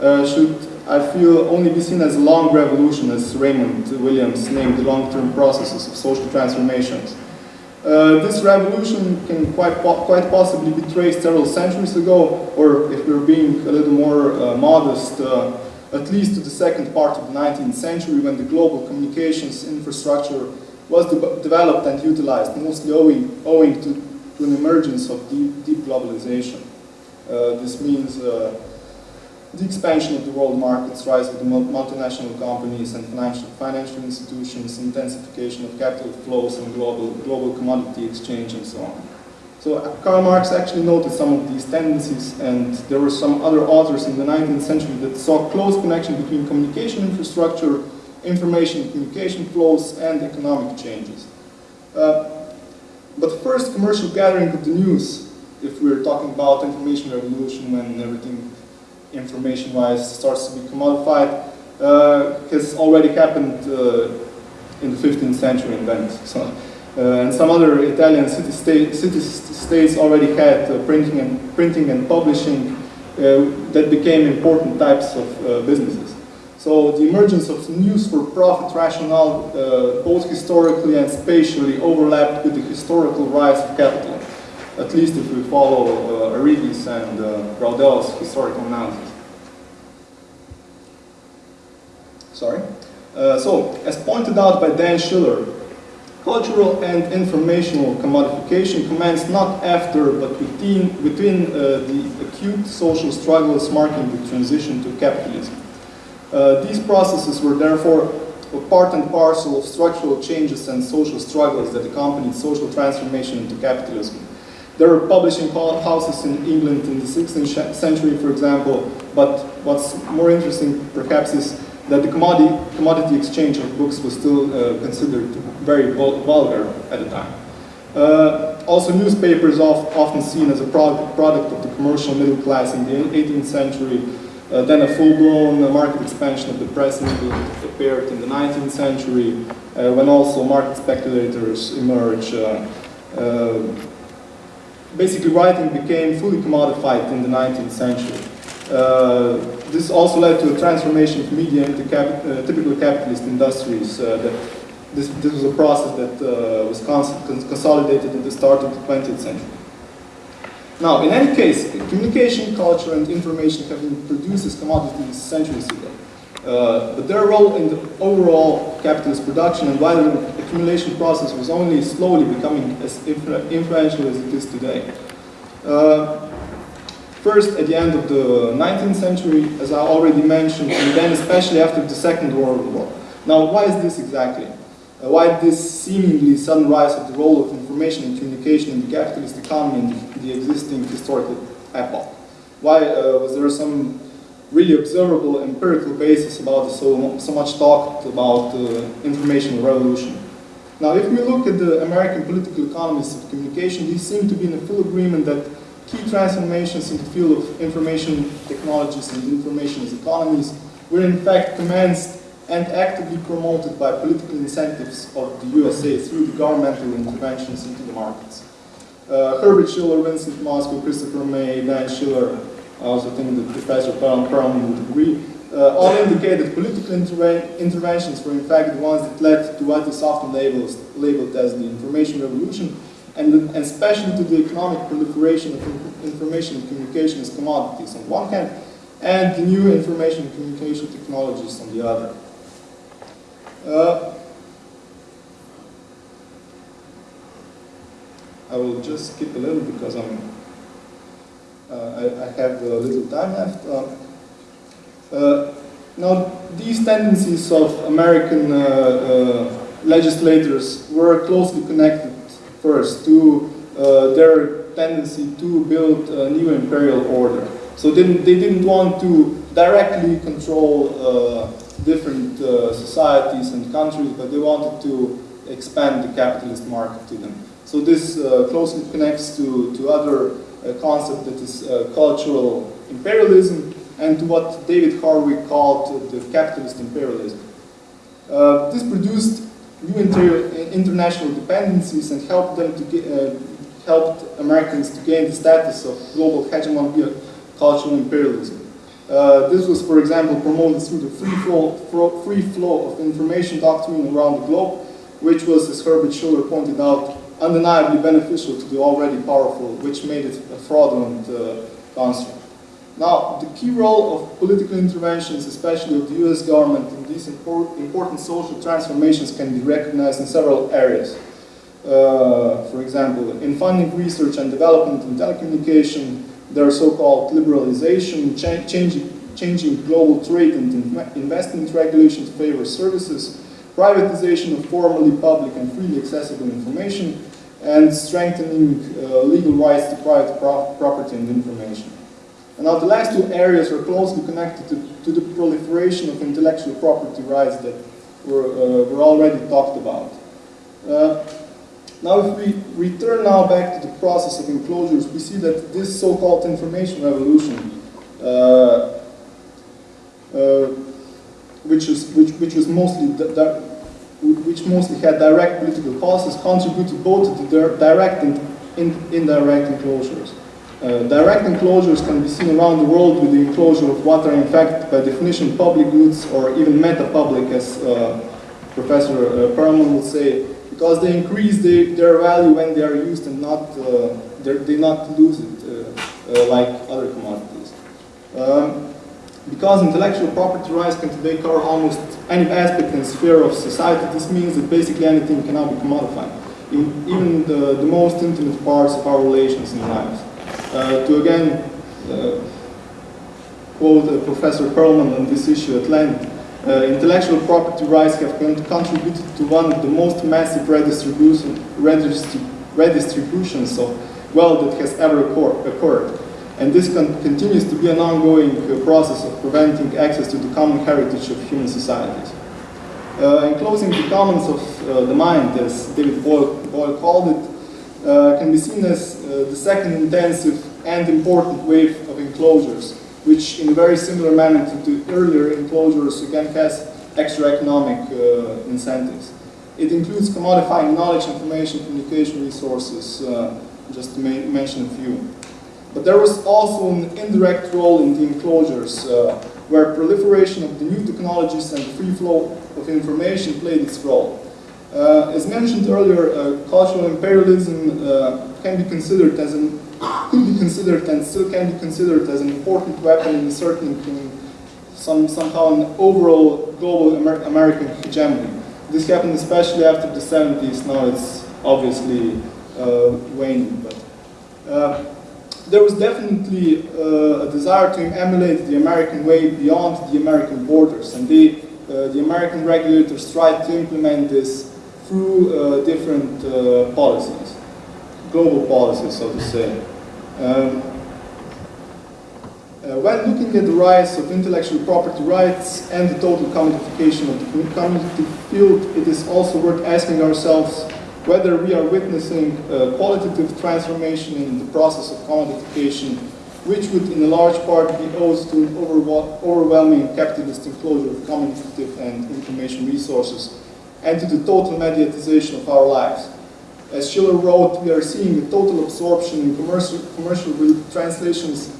uh, should, I feel, only be seen as a long revolution, as Raymond Williams named the long-term processes of social transformations. Uh, this revolution can quite, po quite possibly be traced several centuries ago, or if we're being a little more uh, modest, uh, at least to the second part of the 19th century when the global communications infrastructure was de developed and utilized, mostly owing, owing to, to an emergence of deep, deep globalization. Uh, this means uh, the expansion of the world markets, rise of the multinational companies and financial, financial institutions, intensification of capital flows and global, global commodity exchange and so on. So uh, Karl Marx actually noted some of these tendencies and there were some other authors in the 19th century that saw close connection between communication infrastructure, information and communication flows and economic changes. Uh, but first commercial gathering of the news, if we're talking about information revolution when everything information-wise starts to be commodified, uh, has already happened uh, in the 15th century in Venice. So, uh, and some other Italian city, city states already had uh, printing, and, printing and publishing uh, that became important types of uh, businesses. So the emergence of news for profit rationale, both historically and spatially, overlapped with the historical rise of capital at least if we follow uh, Arrighi's and uh, Braudel's historical analysis. Sorry. Uh, so, as pointed out by Dan Schiller, cultural and informational commodification commenced not after, but within, within uh, the acute social struggles marking the transition to capitalism. Uh, these processes were therefore a part and parcel of structural changes and social struggles that accompanied social transformation into capitalism. There were publishing houses in England in the 16th century, for example, but what's more interesting perhaps is that the commodity, commodity exchange of books was still uh, considered very vulgar at the time. Uh, also, newspapers are often seen as a product, product of the commercial middle class in the 18th century, Uh, then a full-blown uh, market expansion of the press movement appeared in the 19th century, uh, when also market speculators emerged. Uh, uh, basically, writing became fully commodified in the 19th century. Uh, this also led to a transformation of media into cap typical capitalist industries. that this, this was a process that was cons consolidated at the start of the 20th century. Now, in any case, communication, culture, and information have been produced as commodities centuries ago. Uh, but their role in the overall capitalist production and wider accumulation process was only slowly becoming as influential as it is today. Uh, first, at the end of the 19th century, as I already mentioned, and then especially after the Second World War. Now, why is this exactly? Uh, why this seemingly sudden rise of the role of information and communication in the capitalist economy in the, the existing historical epoch? Why uh, was there some really observable empirical basis about so, so much talked about uh, information revolution? Now, if we look at the American political economists of communication, these seem to be in a full agreement that key transformations in the field of information technologies and information economies were in fact commenced and actively promoted by political incentives of the USA through the governmental interventions into the markets. Uh, Herbert Schiller, Vincent Mosco, Christopher May, Dan Schiller, I also think that Professor Perelman would agree, uh, all indicate that political interventions were in fact the ones that led to what is often labeled, labeled as the information revolution, and, and especially to the economic proliferation of information and communication as commodities on one hand, and the new information and communication technologies on the other. Uh, I will just skip a little because I'm, I, I, have a little time left. Uh, uh now, these tendencies of American uh, uh, legislators were closely connected first to their tendency to build a new imperial order. So they didn't, they didn't want to directly control different uh, societies and countries, but they wanted to expand the capitalist market to them. So this uh, closely connects to, to other uh, concept that is uh, cultural imperialism and to what David Harvey called the capitalist imperialism. Uh, this produced new inter international dependencies and helped them to get, uh, helped Americans to gain the status of global hegemon via cultural imperialism. Uh, this was, for example, promoted through the free flow, free flow of information doctrine around the globe, which was, as Herbert Schiller pointed out, undeniably beneficial to the already powerful, which made it a fraudulent uh, construct. Now, the key role of political interventions, especially of the US government in these import, important social transformations can be recognized in several areas. Uh, for example, in funding research and development in telecommunication, their so-called liberalization, cha changing, changing global trade and investment regulations favor services, privatization of formerly public and freely accessible information, and strengthening uh, legal rights to private pro property and information. And now the last two areas are closely connected to, to the proliferation of intellectual property rights that were, uh, were already talked about. Uh, now if we return now back to the process of enclosures, we see that this so-called information revolution, uh, uh, which, is, which, which was mostly which mostly had direct political policies, contributed both to the direct and in, indirect enclosures. Uh, direct enclosures can be seen around the world with the enclosure of what are in fact by definition public goods or even meta-public as uh, Professor uh, Perelman would say, because they increase the, their value when they are used and not uh, they not lose it uh, uh, like other commodities. Um, because intellectual property rights can today cover almost any aspect and sphere of society, this means that basically anything cannot be commodified, in, even the, the most intimate parts of our relations in life. Uh, to again uh, quote uh, Professor Perelman on this issue at length, uh, intellectual property rights have contributed to one of the most massive redistribution, redistributions of wealth that has ever occurred. And this con continues to be an ongoing uh, process of preventing access to the common heritage of human societies. Uh, enclosing the commons of uh, the mind, as David Boyle, Boyle called it, uh, can be seen as uh, the second intensive and important wave of enclosures which in a very similar manner to the earlier enclosures again has extra economic uh, incentives. It includes commodifying knowledge, information, communication resources, just to mention a few. But there was also an indirect role in the enclosures, uh, where proliferation of the new technologies and free flow of information played its role. Uh, as mentioned earlier, uh, cultural imperialism uh, can be considered as an could be considered and still can be considered as an important weapon in asserting some somehow an overall global Amer American hegemony. This happened especially after the 70s. Now it's obviously uh, waning, but uh, there was definitely uh, a desire to emulate the American way beyond the American borders, and they, uh, the American regulators tried to implement this through uh, different uh, policies, global policies, so to say. Um, uh, when looking at the rise of intellectual property rights and the total commodification of the community field, it is also worth asking ourselves whether we are witnessing a qualitative transformation in the process of commodification, which would in a large part be owed to an overwhelming capitalist enclosure of communicative and information resources, and to the total mediatization of our lives. As Schiller wrote, we are seeing a total absorption in commercial, commercial translations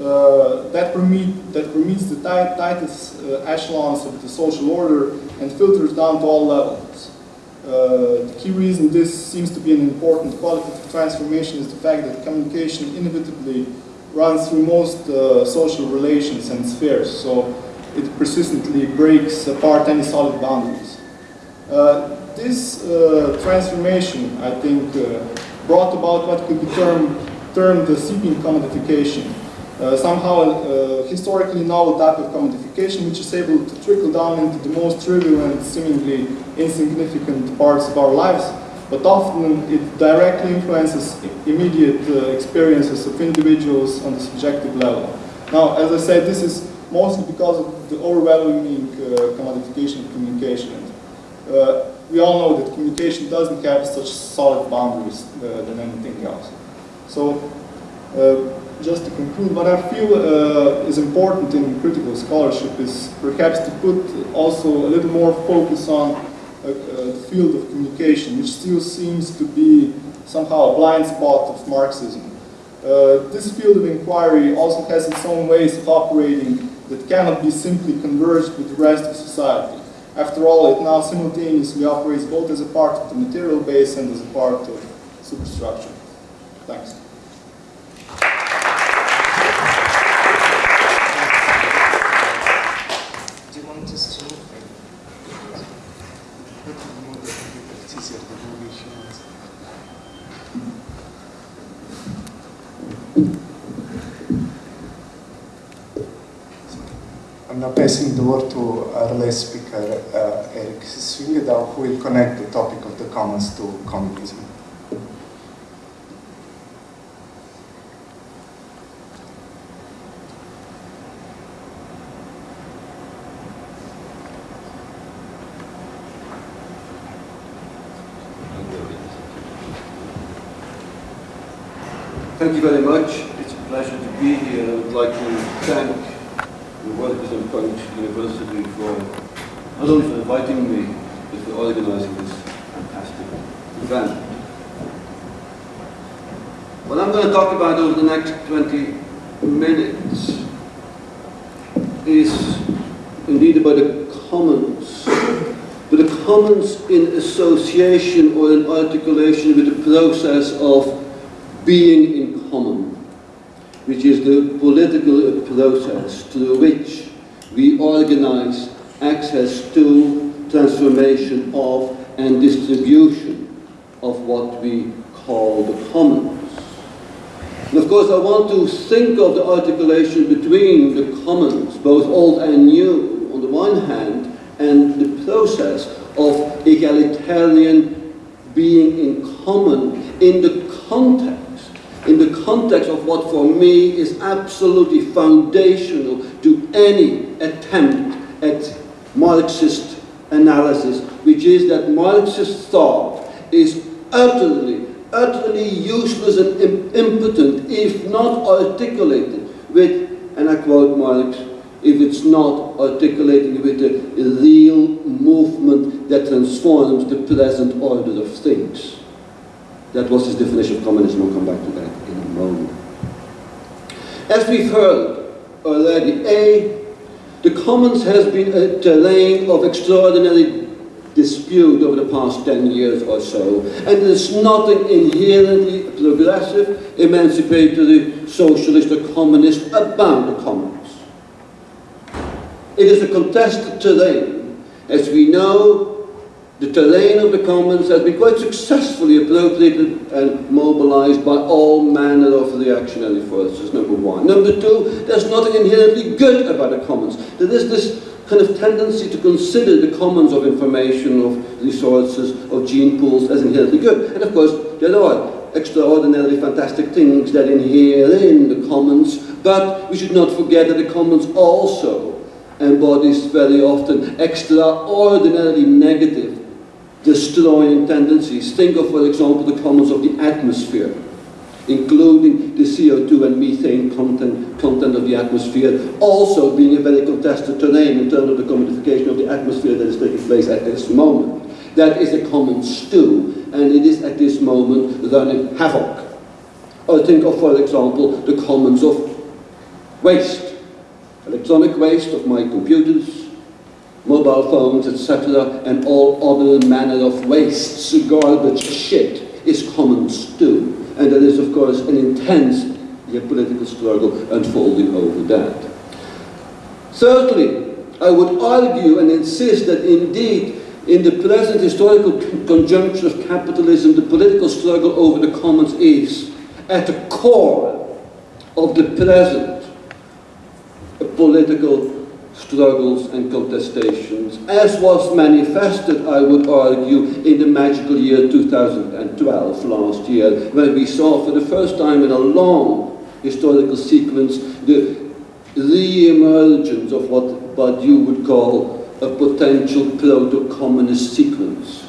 uh, that, permit, that permits the tightest uh, echelons of the social order and filters down to all levels. Uh, the key reason this seems to be an important qualitative transformation is the fact that communication inevitably runs through most uh, social relations and spheres, so it persistently breaks apart any solid boundaries. Uh, this uh, transformation, I think, uh, brought about what could be termed, termed the seeping commodification, uh, somehow uh, historically novel type of commodification which is able to trickle down into the most trivial and seemingly insignificant parts of our lives, but often it directly influences immediate uh, experiences of individuals on the subjective level. Now, as I said, this is mostly because of the overwhelming uh, commodification of communication. Uh, we all know that communication doesn't have such solid boundaries uh, than anything else. So, just to conclude, what I feel uh, is important in critical scholarship is perhaps to put also a little more focus on uh, uh, the field of communication, which still seems to be somehow a blind spot of Marxism. Uh, this field of inquiry also has its own ways of operating that cannot be simply converged with the rest of society. After all, it now simultaneously operates both as a part of the material base and as a part of superstructure. Thanks. Now passing the word to our last speaker, uh, Erik Swyngedouw, who will connect the topic of the commons to communism. Thank you very much. It's a pleasure to be here. I would like to thank the Workers and Punks University for not only for inviting me, but for organizing this fantastic event. What I'm going to talk about over the next 20 minutes is indeed about the commons, but the commons in association or in articulation with the process of being in common which is the political process through which we organize access to, transformation of, and distribution of what we call the commons. And of course, I want to think of the articulation between the commons, both old and new, on the one hand, and the process of egalitarian being in common in the context in the context of what for me is absolutely foundational to any attempt at Marxist analysis, which is that Marxist thought is utterly, utterly useless and impotent if not articulated with and I quote Marx, if it's not articulating with a real movement that transforms the present order of things. That was his definition of communism. We'll come back to that in a moment. As we've heard already, A, the commons has been a terrain of extraordinary dispute over the past 10 years or so, and there's nothing inherently progressive, emancipatory, socialist or communist about the commons. It is a contested terrain. As we know, the terrain of the commons has been quite successfully appropriated and mobilized by all manner of reactionary forces, number one. Number two, there's nothing inherently good about the commons. There is this kind of tendency to consider the commons of information, of resources, of gene pools as inherently good. And of course, there are extraordinarily fantastic things that inhere in the commons, but we should not forget that the commons also embodies very often extraordinarily negative, destroying tendencies. Think of, for example, the commons of the atmosphere, including the CO2 and methane content, content of the atmosphere, also being a very contested terrain in terms of the commodification of the atmosphere that is taking place at this moment. That is a common stew, and it is at this moment running havoc. Or think of, for example, the commons of waste electronic waste of my computers, mobile phones, etc., and all other manner of wastes, garbage, shit, is common stew. And there is, of course, an intense political struggle unfolding over that. Thirdly, I would argue and insist that indeed, in the present historical conjuncture of capitalism, the political struggle over the commons is at the core of the present political struggles and contestations, as was manifested, I would argue, in the magical year 2012, last year, when we saw for the first time in a long historical sequence the re-emergence of what, you would call a potential proto-communist sequence.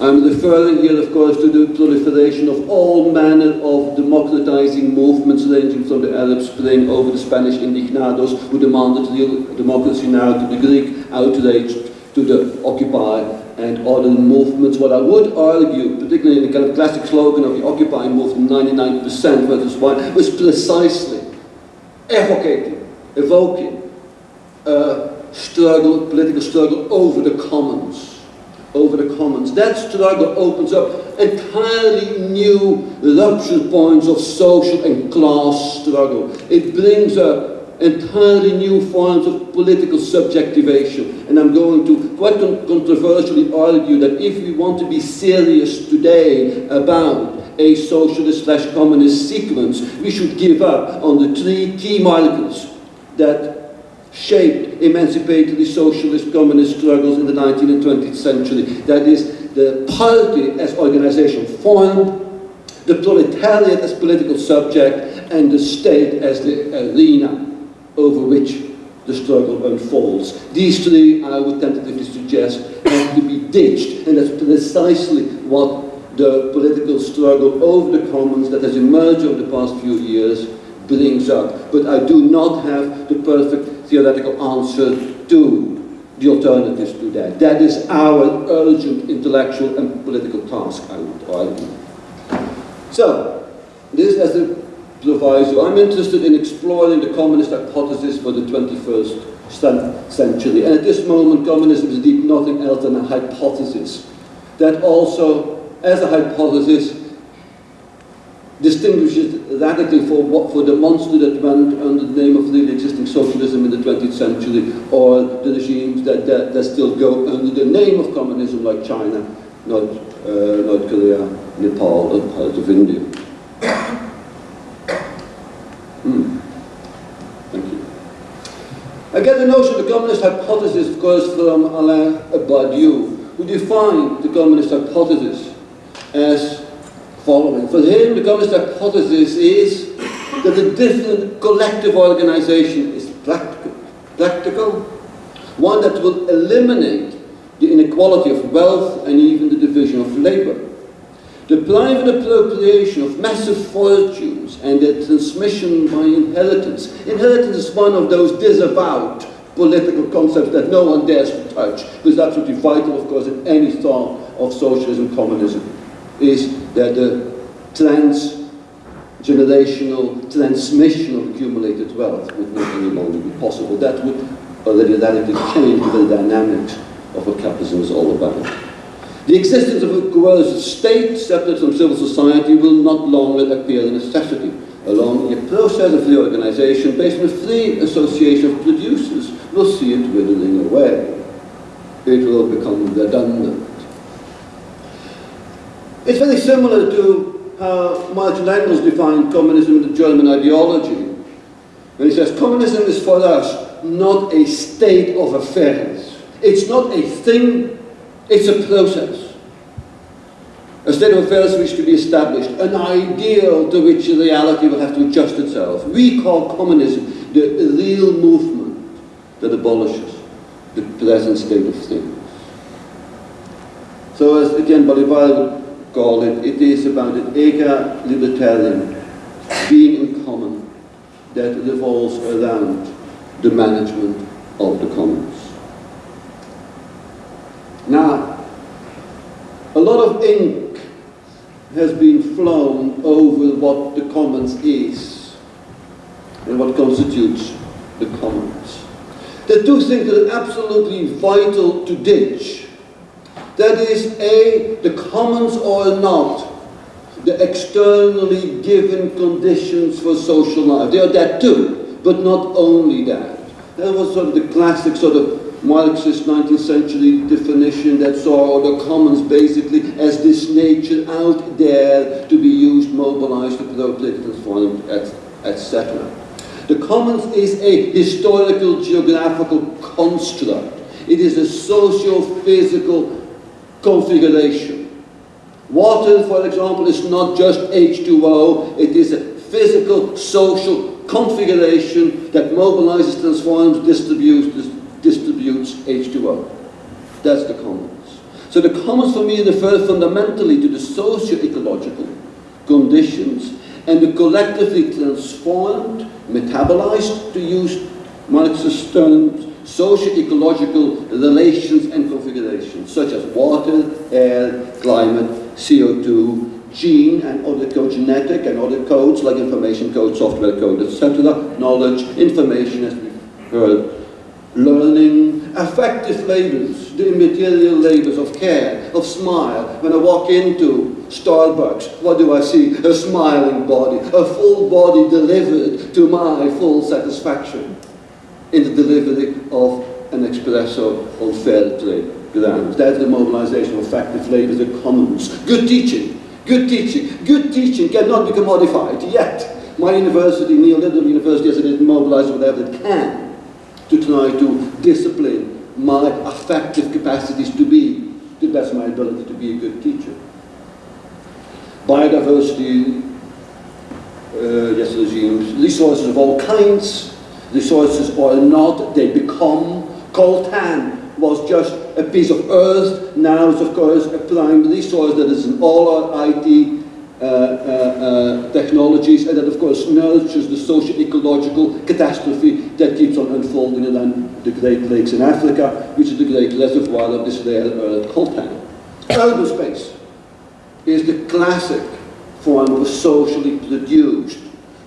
I'm referring here, of course, to the proliferation of all manner of democratizing movements ranging from the Arab Spring over the Spanish indignados who demanded real democracy now to the Greek outrage to the Occupy and other movements. What I would argue, particularly in the kind of classic slogan of the Occupy movement, 99% versus 1, was precisely evocating, evoking a struggle, political struggle over the commons over the commons. That struggle opens up entirely new rupture points of social and class struggle. It brings up entirely new forms of political subjectivation. And I'm going to quite controversially argue that if we want to be serious today about a socialist slash communist sequence, we should give up on the three key markers that shaped emancipatory socialist communist struggles in the 19th and 20th century. That is, the party as organization formed, the proletariat as political subject, and the state as the arena over which the struggle unfolds. These three, I would tentatively suggest, have to be ditched, and that's precisely what the political struggle over the commons that has emerged over the past few years brings up. But I do not have the perfect theoretical answer to the alternatives to that. That is our urgent intellectual and political task, I would argue. So, this as a proviso, I'm interested in exploring the communist hypothesis for the 21st century. And at this moment, communism is indeed nothing else than a hypothesis that also, as a hypothesis, distinguishes radically for what for the monster that went under the name of the existing socialism in the 20th century, or the regimes that, that, that still go under the name of communism, like China, North, uh, North Korea, Nepal, and parts of India. Hmm. Thank you. I get the notion of the communist hypothesis, of course, from Alain Badiou, who defined the communist hypothesis as following. For him, the communist hypothesis is that a different collective organization is practical, practical, one that will eliminate the inequality of wealth and even the division of labor. The private appropriation of massive fortunes and their transmission by inheritance. Inheritance is one of those disavowed political concepts that no one dares to touch, but it's absolutely vital, of course, in any thought of socialism, communism, is that the transgenerational transmission of accumulated wealth would not any longer be possible. That would already radically change the dynamics of what capitalism is all about. The existence of a coercive state separate from civil society will not longer appear a necessity. Along a process of reorganization based on a free association of producers will see it withering away. It will become redundant. It's very similar to how Marx and Engels defined communism in the German ideology. And he says, communism is for us not a state of affairs. It's not a thing, it's a process. A state of affairs which to be established, an ideal to which reality will have to adjust itself. We call communism the real movement that abolishes the present state of things. So as again would call it, it is about an ega libertarian being in common that revolves around the management of the commons. Now, a lot of ink has been flown over what the commons is and what constitutes the commons. Are two things that are absolutely vital to ditch. That is, A, the commons or not the externally given conditions for social life. They are that too, but not only that. That was sort of the classic sort of Marxist 19th century definition that saw the commons basically as this nature out there to be used, mobilized, appropriated, transformed, etc. The commons is a historical geographical construct. It is a socio-physical configuration. Water, for example, is not just H2O, it is a physical, social configuration that mobilizes, transforms, distributes, distributes H2O. That's the commons. So the commons for me refer fundamentally to the socio-ecological conditions and the collectively transformed, metabolized, to use Marxist terms, socio-ecological relations and configurations, such as water, air, climate, CO2, gene and other genetic and other codes like information code, software code, etc., knowledge, information as we've heard, learning, affective labors, the immaterial labors of care, of smile. When I walk into Starbucks, what do I see? A smiling body, a full body delivered to my full satisfaction in the delivery of an espresso on fair trade grounds. That's the mobilization of affective labor, commons. Good teaching, good teaching, good teaching cannot be commodified yet. My university, neoliberal university, has it mobilized whatever it can to try to discipline my affective capacities to be, to the best my ability, to be a good teacher. Biodiversity, uh, yes, regimes, resources of all kinds, resources are not, they become. Coltan was just a piece of earth, now it's of course a prime resource that is in all our IT uh, uh, uh, technologies and that of course nurtures the socio-ecological catastrophe that keeps on unfolding around the Great Lakes in Africa, which is the great reservoir of this rare earth coltan. Urban space is the classic form of socially produced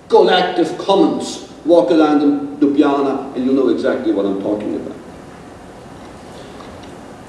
collective commons. Walk around Ljubljana and you'll know exactly what I'm talking about.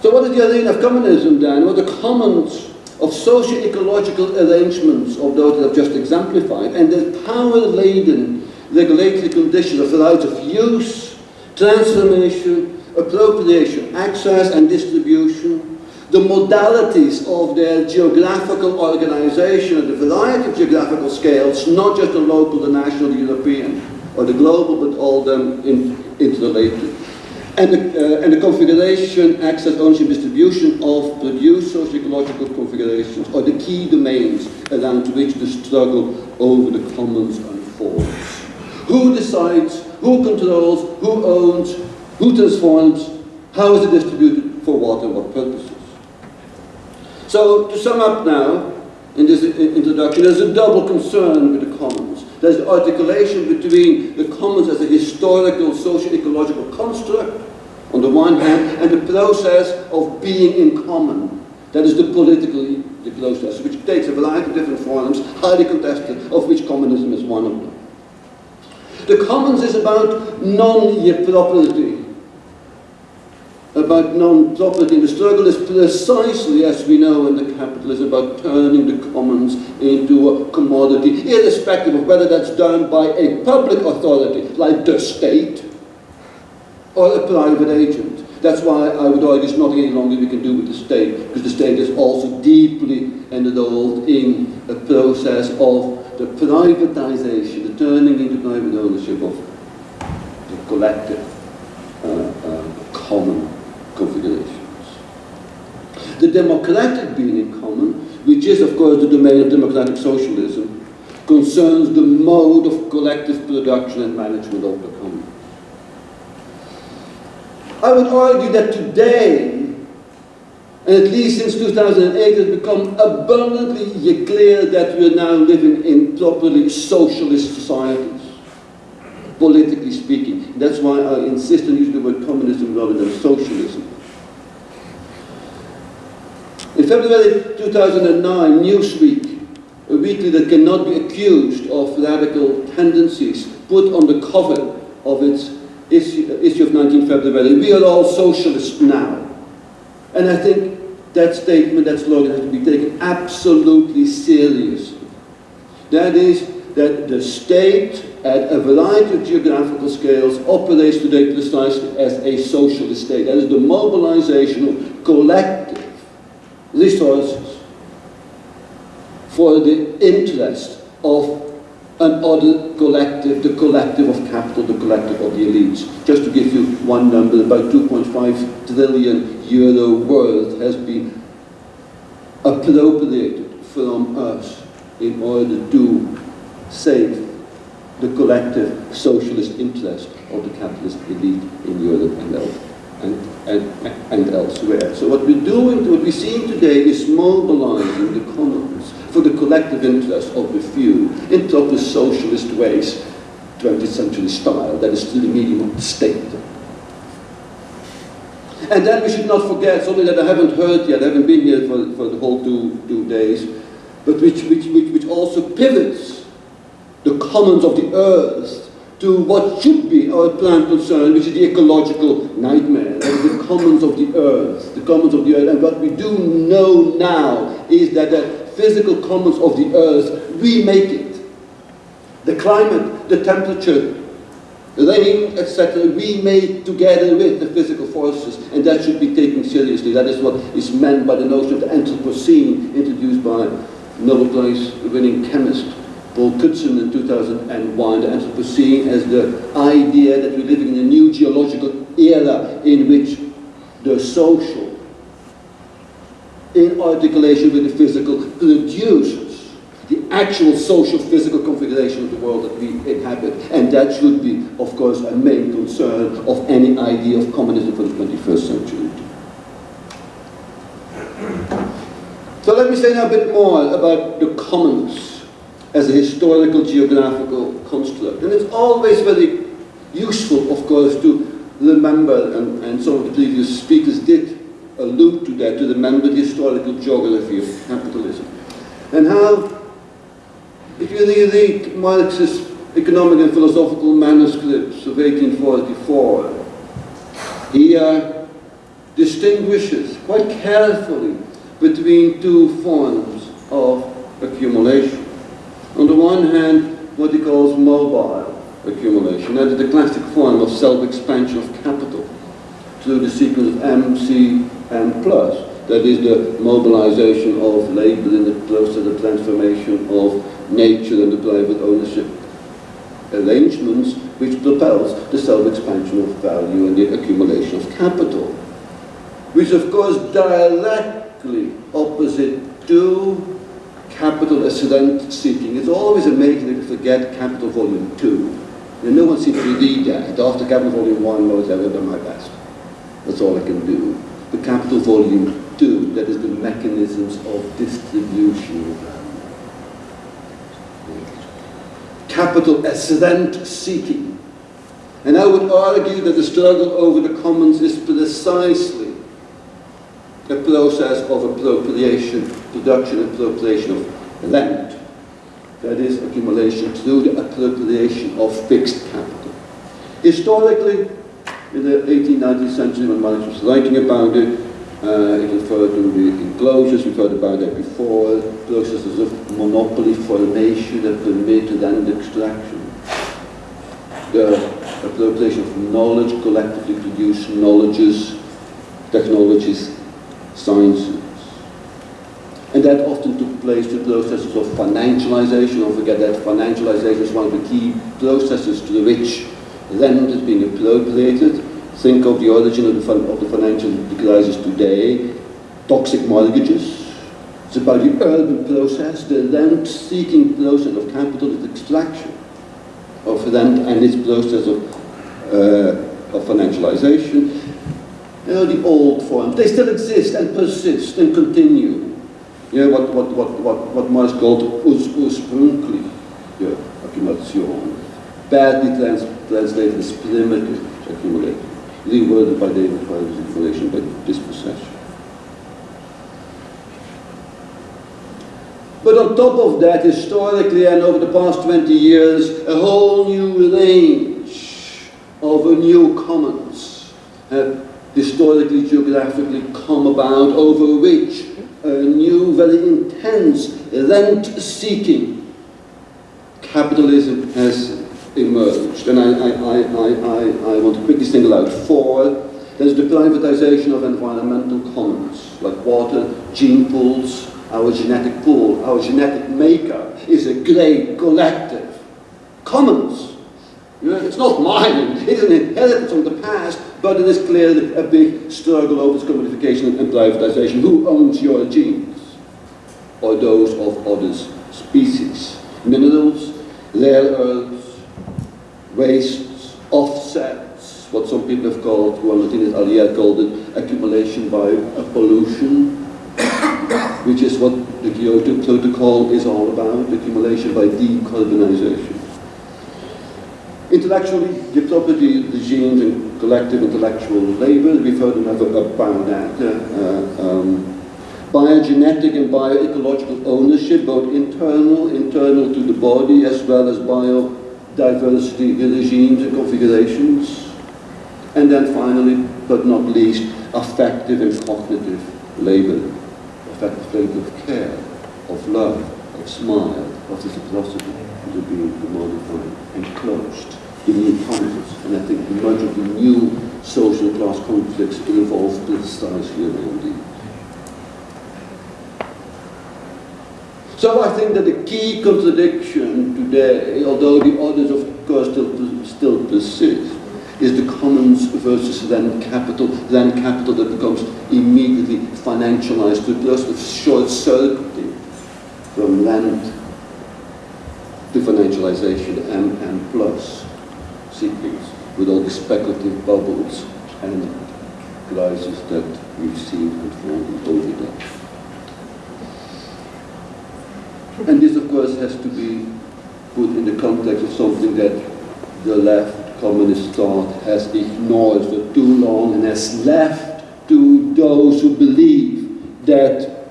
So what is the arena of communism then? What Well, the commons of socio-ecological arrangements of those that I've just exemplified and the power-laden regulatory conditions of the rights of use, transformation, appropriation, access and distribution, the modalities of their geographical organization at a variety of geographical scales, not just the local, the national, the European, or the global, but all them in, interrelated and the, uh, and the configuration, access, ownership, distribution of produced socio-ecological configurations are the key domains around which the struggle over the commons unfolds. Who decides, who controls, who owns, who transforms, how is it distributed, for what and what purposes. So, to sum up now, in this introduction, there's a double concern with the commons. There's the articulation between the commons as a historical, socio-ecological construct, on the one hand, and the process of being in common. That is the politically the process, which takes a variety of different forms, highly contested, of which communism is one of them. The commons is about non-property, about non-property. The struggle is precisely, as we know in the capitalism, about turning the commons into a commodity, irrespective of whether that's done by a public authority, like the state, or a private agent. That's why I would argue it's nothing any longer we can do with the state, because the state is also deeply involved in a process of the privatization, the turning into private ownership of the collective, uh, uh, common configurations. The democratic being in common, which is of course the domain of democratic socialism, concerns the mode of collective production and management of the common. I would argue that today, and at least since 2008, it has become abundantly clear that we are now living in properly socialist societies, politically speaking. That's why I insist on using the word communism rather than socialism. In February 2009, Newsweek, a weekly that cannot be accused of radical tendencies, put on the cover of its issue, issue of 19 February, we are all socialists now. And I think that statement, that slogan has to be taken absolutely seriously. That is, that the state at a variety of geographical scales operates today precisely as a socialist state. That is the mobilization of collective resources for the interest of another collective, the collective of capital, the collective of the elites. Just to give you one number, about 2.5 trillion euro worth has been appropriated from us in order to save the collective socialist interest of the capitalist elite in Europe and, and, and, and elsewhere. So what we're doing, what we're seeing today is mobilizing the commons for the collective interest of the few in proper socialist ways, 20th century style, that is still the medium of the state. And then we should not forget something that I haven't heard yet, I haven't been here for, for the whole two, two days, but which, which, which, which also pivots the commons of the earth to what should be our prime concern, which is the ecological nightmare, the commons of the earth, the commons of the earth. And what we do know now is that the physical commons of the earth, we make it. The climate, the temperature, the rain, etc., we make together with the physical forces, and that should be taken seriously. That is what is meant by the notion of the Anthropocene, introduced by Nobel Prize winning chemist Paul Crutzen in 2001, the Anthropocene as the idea that we're living in a new geological era in which the social in articulation with the physical, produces the actual social physical configuration of the world that we inhabit. And that should be, of course, a main concern of any idea of communism for the 21st century. So let me say now a bit more about the commons as a historical geographical construct. And it's always very useful, of course, to remember, and, and some of the previous speakers did allude to that, to remember the historical geography of capitalism. And how, if you read Marx's economic and philosophical manuscripts of 1844, he uh, distinguishes quite carefully between two forms of accumulation. On the one hand, what he calls mobile accumulation, that is the classic form of self-expansion of capital through the sequence of MC and plus. That is the mobilization of labor in the process of the transformation of nature and the private ownership arrangements which propels the self-expansion of value and the accumulation of capital. Which of course directly opposite to capital rent seeking. It's always amazing if you forget capital volume 2. And no one seems to read that. After capital volume 1, knows I've done my best. That's all I can do the capital volume 2, that is the mechanisms of distribution capital as rent-seeking. And I would argue that the struggle over the commons is precisely a process of appropriation, production and appropriation of land. That is accumulation through the appropriation of fixed capital. Historically, in the 18th, 19th century, when Marx was writing about it, uh, it referred to the enclosures, we've heard about that before, processes of monopoly formation that permit rent extraction. The appropriation of knowledge, collectively produced knowledges, technologies, sciences. And that often took place through processes of financialization. Don't forget that financialization is one of the key processes through which land is being appropriated. Think of the origin of the, of the financial crisis today, toxic mortgages. It's about the urban process, the land-seeking process of capital extraction of land and its process of, uh, of financialization. You know, the old forms, they still exist and persist and continue. You know, what, what, what, what, what Marx called ursprüngliche accumulation, badly trans translated as primitive accumulation, reworded by David Fry's information by dispossession. But on top of that, historically and over the past 20 years, a whole new range of new commons have historically, geographically come about over which a new, very intense rent-seeking capitalism has emerged. And I, I, I, I, I want to quickly single out four. There's the privatization of environmental commons, like water, gene pools, our genetic pool, our genetic maker is a great collective. Commons. It's not mine, it is an inheritance from the past, but it is clearly a big struggle over commodification and privatization. Who owns your genes? Or those of other species? Minerals, rare earths, wastes, offsets, what some people have called, Joan Martinez Alier called it, accumulation by pollution, which is what the Kyoto Protocol is all about, accumulation by decarbonization. Intellectually, the property regimes and collective intellectual labor, we've heard enough about that. Uh, um, biogenetic and bioecological ownership, both internal, internal to the body, as well as biodiversity regimes and configurations. And then finally, but not least, affective and cognitive labor affective labor of care, of love, of smile, of reciprocity to being commodified and closed in new conflicts. And I think much of the new social class conflicts involve precisely around these. So I think that the key contradiction today, although the others of course still, still persist, is the commons versus then capital, then capital that becomes immediately financialized to a process of short-circuiting from land financialization and, and plus sequence with all the speculative bubbles and crises that we've seen unfolding over that. And this, of course, has to be put in the context of something that the left communist thought has ignored for too long and has left to those who believe that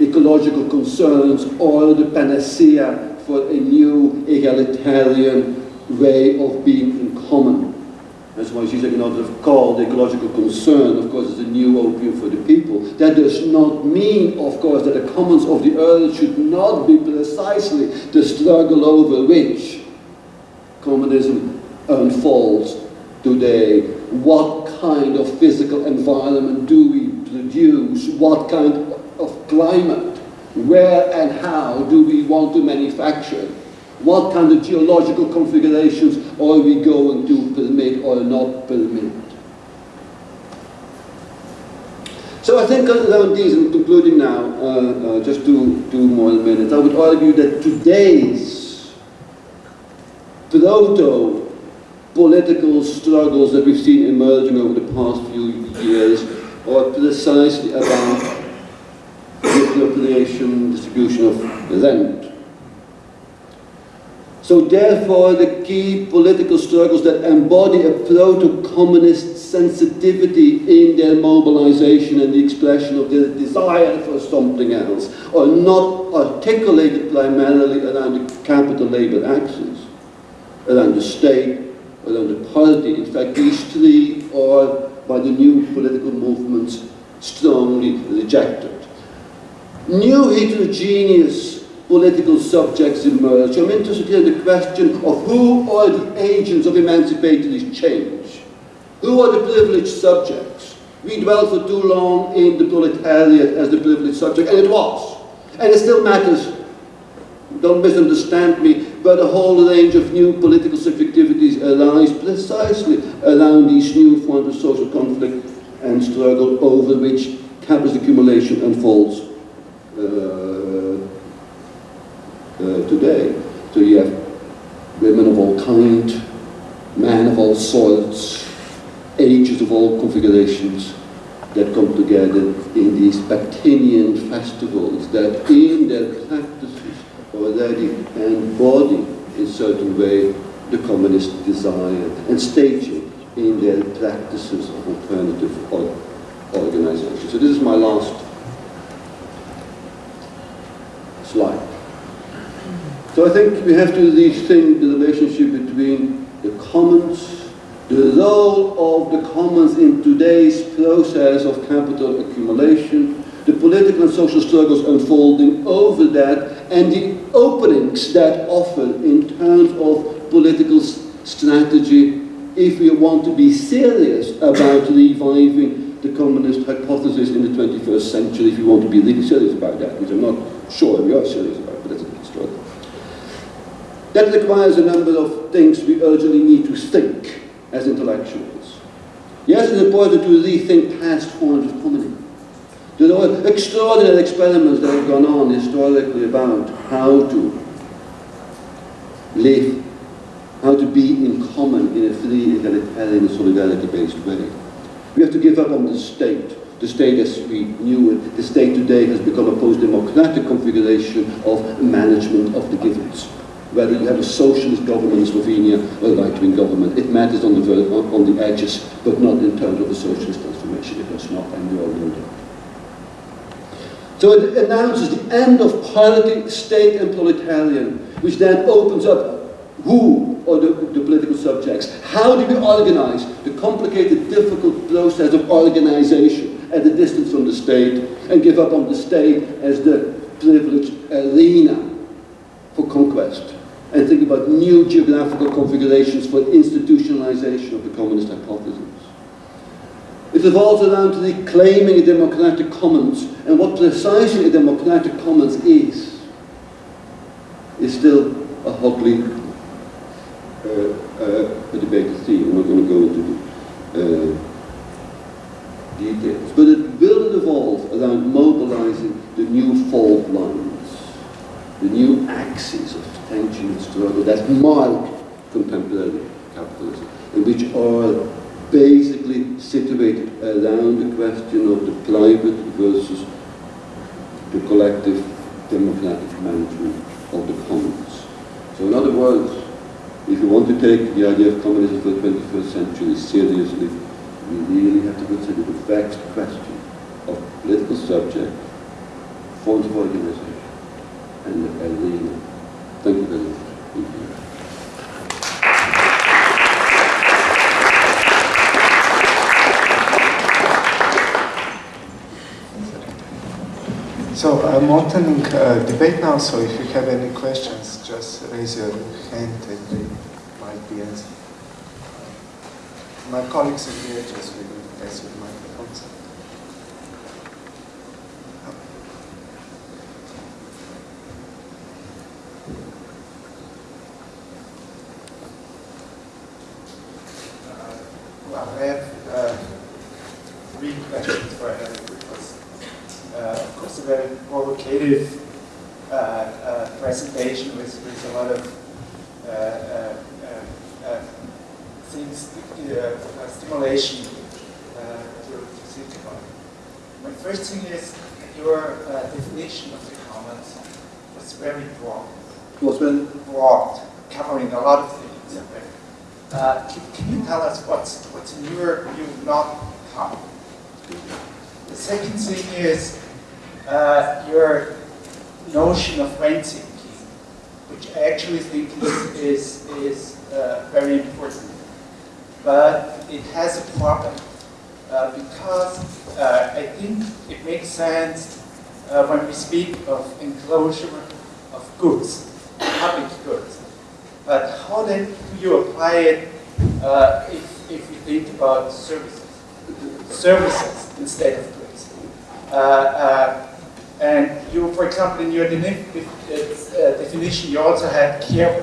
ecological concerns are the panacea for a new egalitarian way of being in common. That's why she's you know, called ecological concern, of course, is a new opium for the people. That does not mean, of course, that the commons of the earth should not be precisely the struggle over which communism unfolds today. What kind of physical environment do we produce? What kind of climate? Where and how do we want to manufacture? What kind of geological configurations are we going to permit or not permit? So I think around these, and concluding now, uh, uh, just two, two more minutes, I would argue that today's proto political struggles that we've seen emerging over the past few years are precisely about appropriation, distribution of rent. So therefore, the key political struggles that embody a proto-communist sensitivity in their mobilization and the expression of their desire for something else are not articulated primarily around the capital labor axis, around the state, around the party. In fact, these three are, by the new political movements, strongly rejected. New heterogeneous political subjects emerge. I'm interested in the question of who are the agents of emancipatory change? Who are the privileged subjects? We dwell for too long in the proletariat as the privileged subject, and it was. And it still matters, don't misunderstand me, but a whole range of new political subjectivities arise precisely around these new forms of social conflict and struggle over which capitalist accumulation unfolds Uh, uh, today. So you have women of all kind, men of all sorts, ages of all configurations that come together in these Bakhtinian festivals that in their practices already embody in certain way the communist desire and staging in their practices of alternative or organization. So this is my last slide. So I think we have to rethink the relationship between the commons, the role of the commons in today's process of capital accumulation, the political and social struggles unfolding over that, and the openings that offer in terms of political strategy if we want to be serious about reviving the communist hypothesis in the 21st century, if we want to be really serious about that, which I'm not sure we are serious about. It. That requires a number of things we urgently need to think as intellectuals. Yes, it's important to rethink past forms of comedy. There are extraordinary experiments that have gone on historically about how to live, how to be in common in a free, egalitarian, solidarity-based way. We have to give up on the state. The state as we knew it, the state today has become a post-democratic configuration of management of the givens whether you have a socialist government in Slovenia or a right-wing government. It matters on the, on the edges, but not in terms of the socialist transformation. It does not, and we all know that. So it announces the end of party, state, and proletarian, which then opens up who are the, the, political subjects? How do we organize the complicated, difficult process of organization at a distance from the state and give up on the state as the privileged arena for conquest? and think about new geographical configurations for institutionalization of the communist hypothesis. It revolves around reclaiming a democratic commons, and what precisely a democratic commons is, is still a hotly uh, uh, debated theme. I'm not going to go into uh, details, but it will evolve around mobilizing the new fault lines, the new axes of tension and struggle that mark contemporary capitalism, and which are basically situated around the question of the private versus the collective democratic management of the commons. So in other words, if you want to take the idea of communism for the 21st century seriously, we really have to consider the vexed question of political subject, forms of organization, and the arena Thank you very much. You. So I'm opening uh, debate now, so if you have any questions, just raise your hand and they might be answered. My colleagues in here just will you the microphones. uh, uh, presentation with, with a lot of uh, things, stimulation to, to think about. My first thing is your definition of the commons was very broad. Was very broad. covering a lot of things. Uh, can, can you tell us what's, what's in your view not common? The second thing is uh, your notion of rent which I actually think is, is, is uh, very important. But it has a problem uh, because uh, I think it makes sense uh, when we speak of enclosure of goods, public goods. But how then do you apply it uh, if, if you think about services? Services instead of goods. Uh, and you, for example, in your definition, you also had care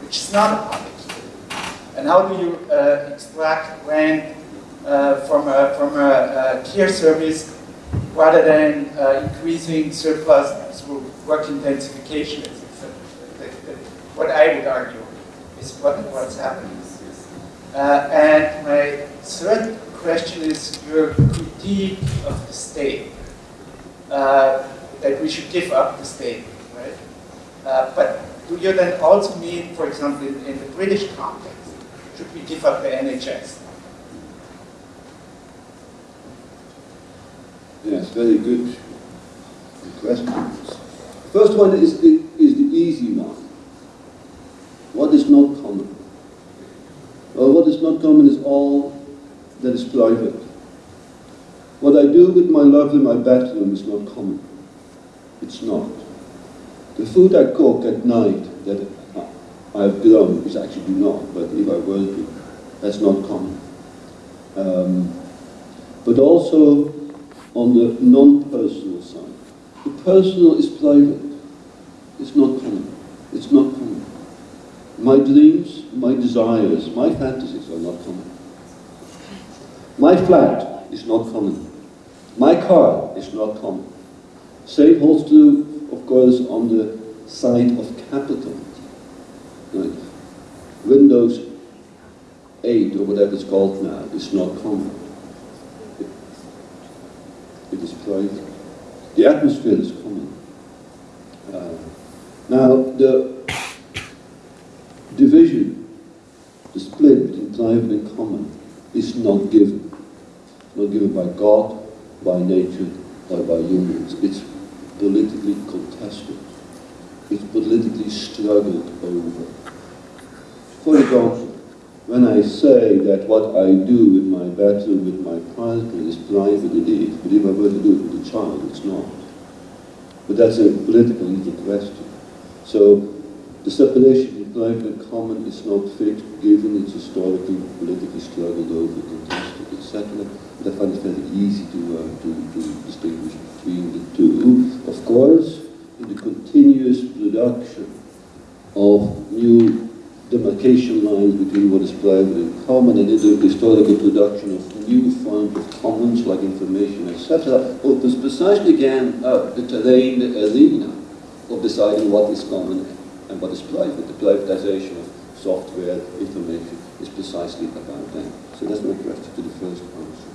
which is not a public. And how do you uh, extract rent uh, from a, from a, a, care service rather than uh, increasing surplus through work intensification? What I would argue is what, what's happening. Uh, and my third question is your critique of the state. Uh, that we should give up the state, right? Uh, but do you then also mean, for example, in, in the British context, should we give up the NHS? Yes, very good questions. First one is the, is the easy one. What is not common? Well, what is not common is all that is private. What I do with my love in my bedroom is not common. It's not. The food I cook at night that I have grown is actually do not, but if I were to, that's not common. Um, but also on the non-personal side. The personal is private. It's not common. It's not common. My dreams, my desires, my fantasies are not common. My flat is not common. My car is not common. Same holds true, of course, on the side of capital. Windows 8, or whatever it's called now, is not common. It is private. The atmosphere is common. Uh, now, the division, the split between private and common, is not given. Not given by God, by nature, or by humans. It's politically contested. It's politically struggled over. For example, when I say that what I do in my bedroom with my partner is private, it is. But if I were to do it with a child, it's not. But that's a political legal question. So the separation in private and common is not fixed, given it's historically, politically struggled over, contested, etc. But I find it very easy to, uh, to, to distinguish between the two. Of course, in the continuous production of new demarcation lines between what is private and common and the historical production of new forms of commons like information, etc., opens precisely again the terrain, the arena of deciding what is common and what is private. The privatization of software, information is precisely about that. So that's my question to the first answer.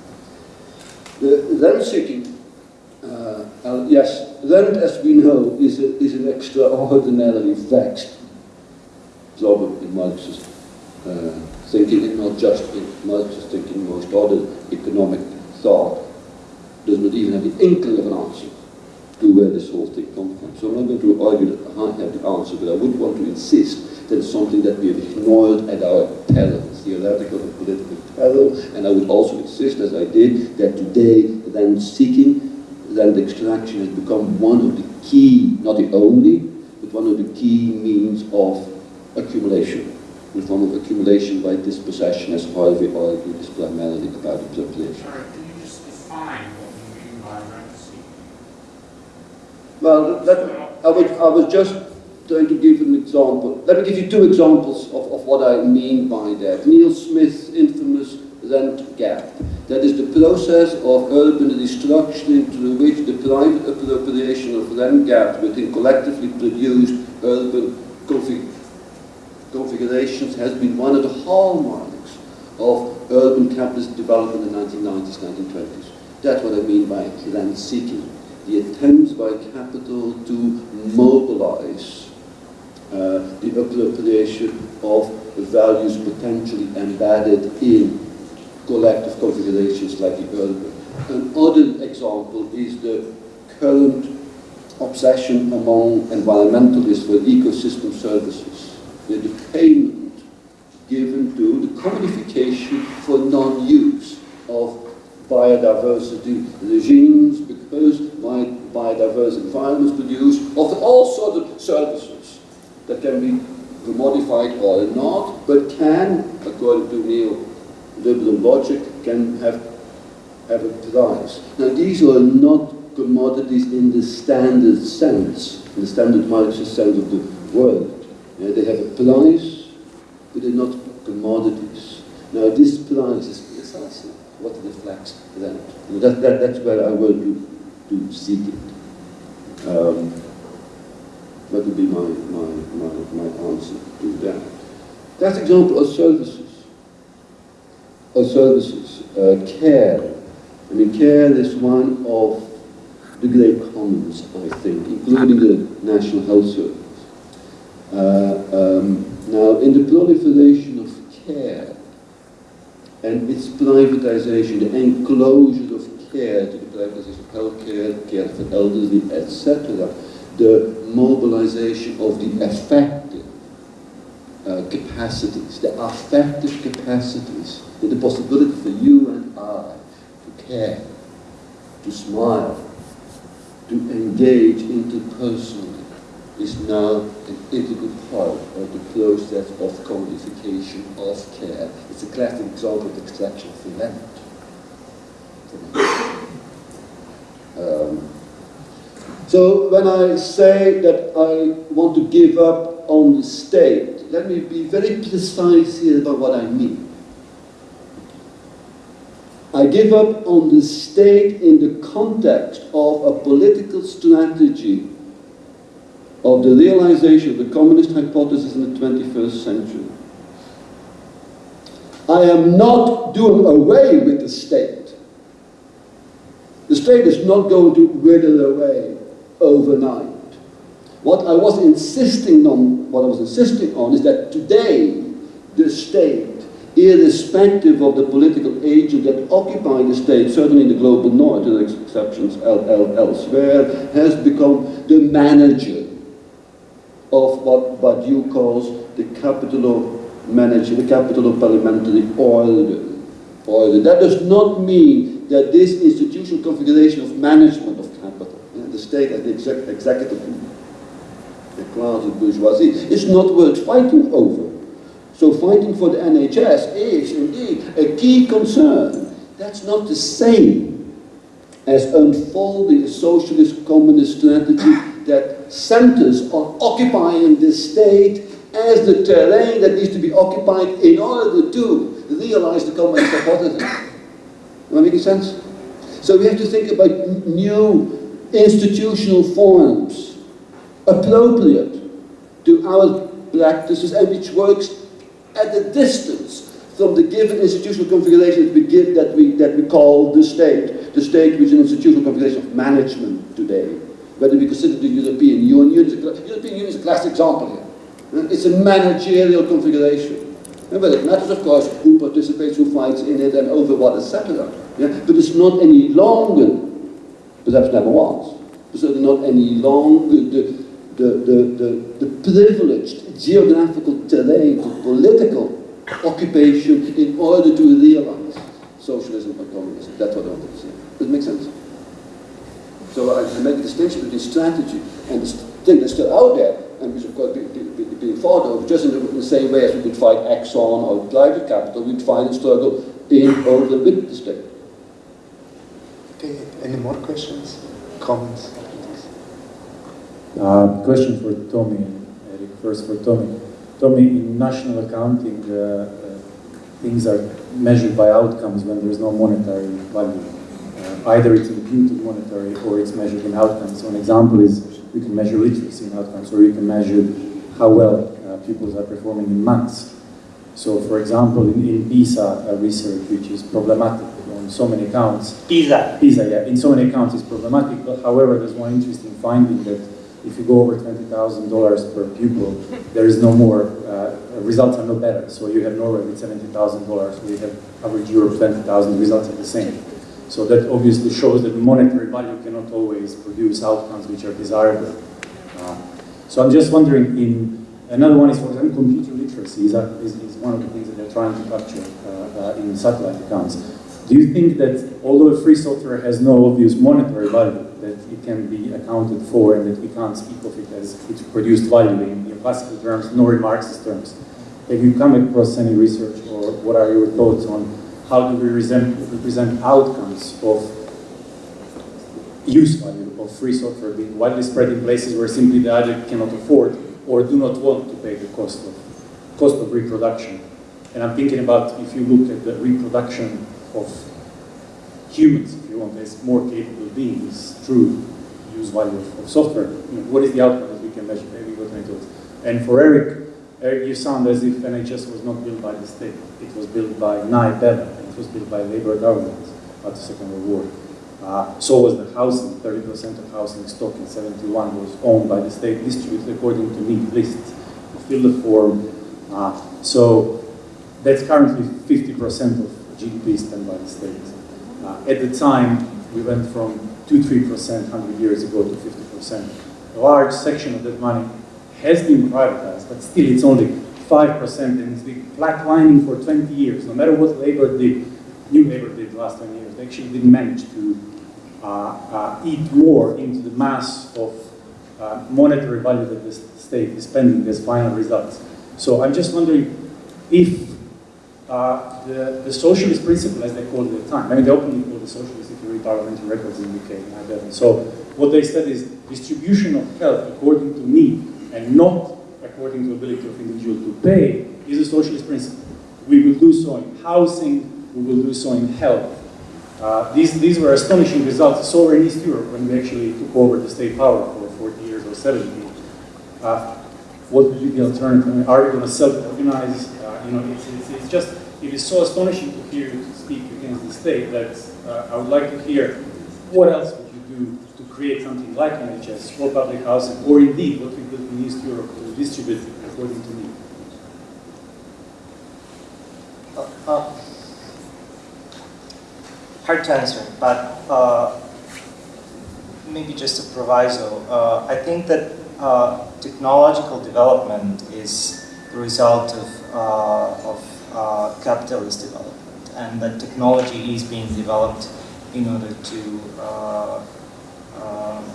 The rent seeking, uh, uh, yes, rent as we know is, a, is an extraordinarily vexed problem in Marxist uh, thinking and not just in Marxist thinking, most other economic thought does not even have the inkling of an answer to where this whole thing comes from. So I'm not going to argue that I have the answer, but I would want to insist that it's something that we have ignored at our peril, theoretical and political peril, and I would also insist, as I did, that today rent seeking, rent extraction has become one of the key, not the only, but one of the key means of accumulation. In the form of accumulation by dispossession, as Harvey argued, is primarily about appropriation. Sorry, can you just define what you mean by? Well, that, I, was, I was just trying to give an example. Let me give you two examples of, of what I mean by that. Neil Smith's infamous rent gap. That is the process of urban destruction through which the private appropriation of land gaps within collectively produced urban config configurations has been one of the hallmarks of urban capitalist development in the 1990s, 1920s. That's what I mean by land seeking the attempts by capital to mobilize uh, the the appropriation of values potentially embedded in collective configurations like the urban. Another example is the current obsession among environmentalists for ecosystem services. with The payment given to the commodification for non-use of biodiversity regimes because biodiverse environments produce often all sorts of services that can be commodified or not, but can, according to neoliberal logic, can have, have a price. Now these are not commodities in the standard sense, in the standard Marxist sense of the word. Yeah, they have a price, but they're not commodities. Now this price is precisely what reflects that. that, that that's where I want to, to seek it. Um, that would be my, my, my, my answer to that. That's example of services. Of services. Uh, care. I mean, care is one of the great commons, I think, including the National Health Service. Uh, um, now, in the proliferation of care and its privatization, the enclosure of care to the privatization of healthcare, care care for elderly, etc., the mobilization of the affective uh, capacities, the affective capacities, the possibility for you and I to care, to smile, to engage interpersonally is now an integral part of the process of commodification of care. It's a classic example of extraction land. Um, so when I say that I want to give up on the state, let me be very precise here about what I mean. I give up on the state in the context of a political strategy of the realization of the communist hypothesis in the 21st century. I am not doing away with the state. The state is not going to wither away overnight. What I was insisting on, what I was insisting on is that today the state irrespective of the political agent that occupy the state, certainly in the global north, there are exceptions elsewhere, has become the manager of what Badiou calls the capital of management, the capital of parliamentary order. order. That does not mean that this institutional configuration of management of capital, the state as the exec executive the class of bourgeoisie, is not worth fighting over. So fighting for the NHS is indeed a key concern. That's not the same as unfolding a socialist communist strategy that centers on occupying the state as the terrain that needs to be occupied in order to realize the communist hypothesis. Am I making sense? So we have to think about new institutional forms appropriate to our practices and which works at a distance from the given institutional configuration that we give that we that we call the state. The state which is an institutional configuration of management today. Whether we consider the European Union, the European Union is a classic example here. Uh, it's a managerial configuration. But it matters, of course, who participates, who fights in it, and over what, etc. Yeah? But it's not any longer, perhaps never was, certainly not any longer the, the, the, the, the privileged geographical terrain for political occupation in order to realize socialism and communism. That's what I wanted to say. Does it make sense? So I, make a distinction between strategy and the thing that's still out there, and which of course be, be, be, fought over, just in the, in the, same way as we would fight Exxon or private capital, we'd fight a struggle in over with the state. Okay, any more questions, comments? Uh, question for Tommy, Erik, first for Tommy. Tommy, in national accounting, uh, uh, things are measured by outcomes when there's no monetary value. Uh, either it's imputed monetary or it's measured in outcomes. So an example is you can measure literacy in outcomes or you can measure how well uh, pupils are performing in maths. So for example, in, in PISA research, which is problematic on so many accounts. PISA? PISA, yeah. In so many accounts it's problematic, but however, there's one interesting finding that if you go over $20,000 per pupil, there is no more, uh, results are no better. So you have Norway with $70,000, we have average Europe 20,000, results are the same. So that obviously shows that the monetary value cannot always produce outcomes which are desirable. Uh, so I'm just wondering, in another one is, for example, computer literacy is, is, is one of the things that they're trying to capture uh, uh, in satellite accounts. Do you think that although free software has no obvious monetary value, that it can be accounted for and that we can't speak of it as it produced value in, in classical terms nor in Marxist terms? Have you come across any research or what are your thoughts on how do we represent, outcomes of use value of free software being widely spread in places where simply the either cannot afford or do not want to pay the cost of, cost of reproduction. And I'm thinking about if you look at the reproduction of humans, as more capable beings through use value of, of software, you know, what is the outcome that we can measure? Maybe what my thoughts. And for Erik, Erik, you sound as if NHS was not built by the state. It was built by and it was built by Labour government after the Second World War. Uh, so was the housing. 30% of housing stock in 71 was owned by the state, distributed according to neat lists. Fill the form. Uh, so that's currently 50% of GDP spent by the state. At the time, we went from 2-3% 100 years ago to 50%. A large section of that money has been privatized, but still it's only 5% and it's been flatlining for 20 years. No matter what Labour did, New Labour did the last 20 years, they actually didn't manage to uh, uh, eat more into the mass of uh, monetary value that the state is spending as final results. So I'm just wondering if uh, the, the socialist principle, as they called it at the time, I mean, they openly called the socialist if you read parliamentary records in the UK. And So what they said is distribution of health according to need and not according to ability of individual to pay is a socialist principle. We will do so in housing, we will do so in health. Uh, these, these were astonishing results. So in East Europe when we actually took over the state power for 40 years or 70. Uh, what would be the alternative? Are we going to self-organize? Uh, you know, it's, it's, it's, just, it is so astonishing to hear you speak against the state that uh, I would like to hear what else would you do to create something like NHS for public housing, or indeed what we built in East Europe to distribute according to need. Uh, hard to answer, but uh, maybe just a proviso. Uh, I think that uh, technological development is the result of, uh, of uh, capitalist development, and that technology is being developed in order to uh, um,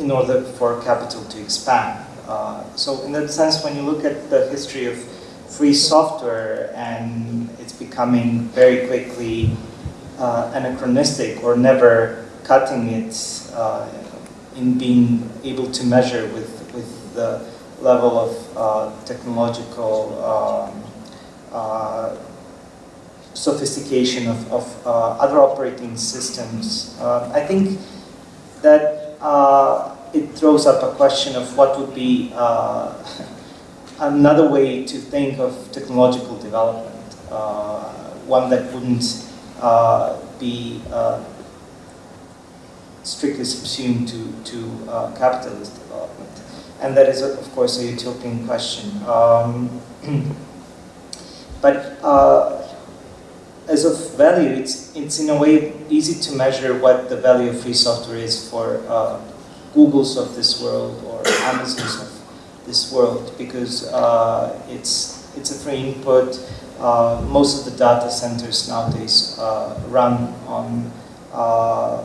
in order for capital to expand. Uh, so in that sense, when you look at the history of free software and it's becoming very quickly uh, anachronistic or never cutting it uh, in being able to measure with, with the level of uh, technological um, uh, sophistication of, of uh, other operating systems. Uh, I think that uh, it throws up a question of what would be uh, another way to think of technological development, one that wouldn't be strictly subsumed to, to uh, capitalist development. And that is, of course, a utopian question. Um, but as of value, it's, it's in a way easy to measure what the value of free software is for uh, Googles of this world or Amazons of this world because uh, it's, it's a free input. Uh, most of the data centers nowadays uh, run on uh,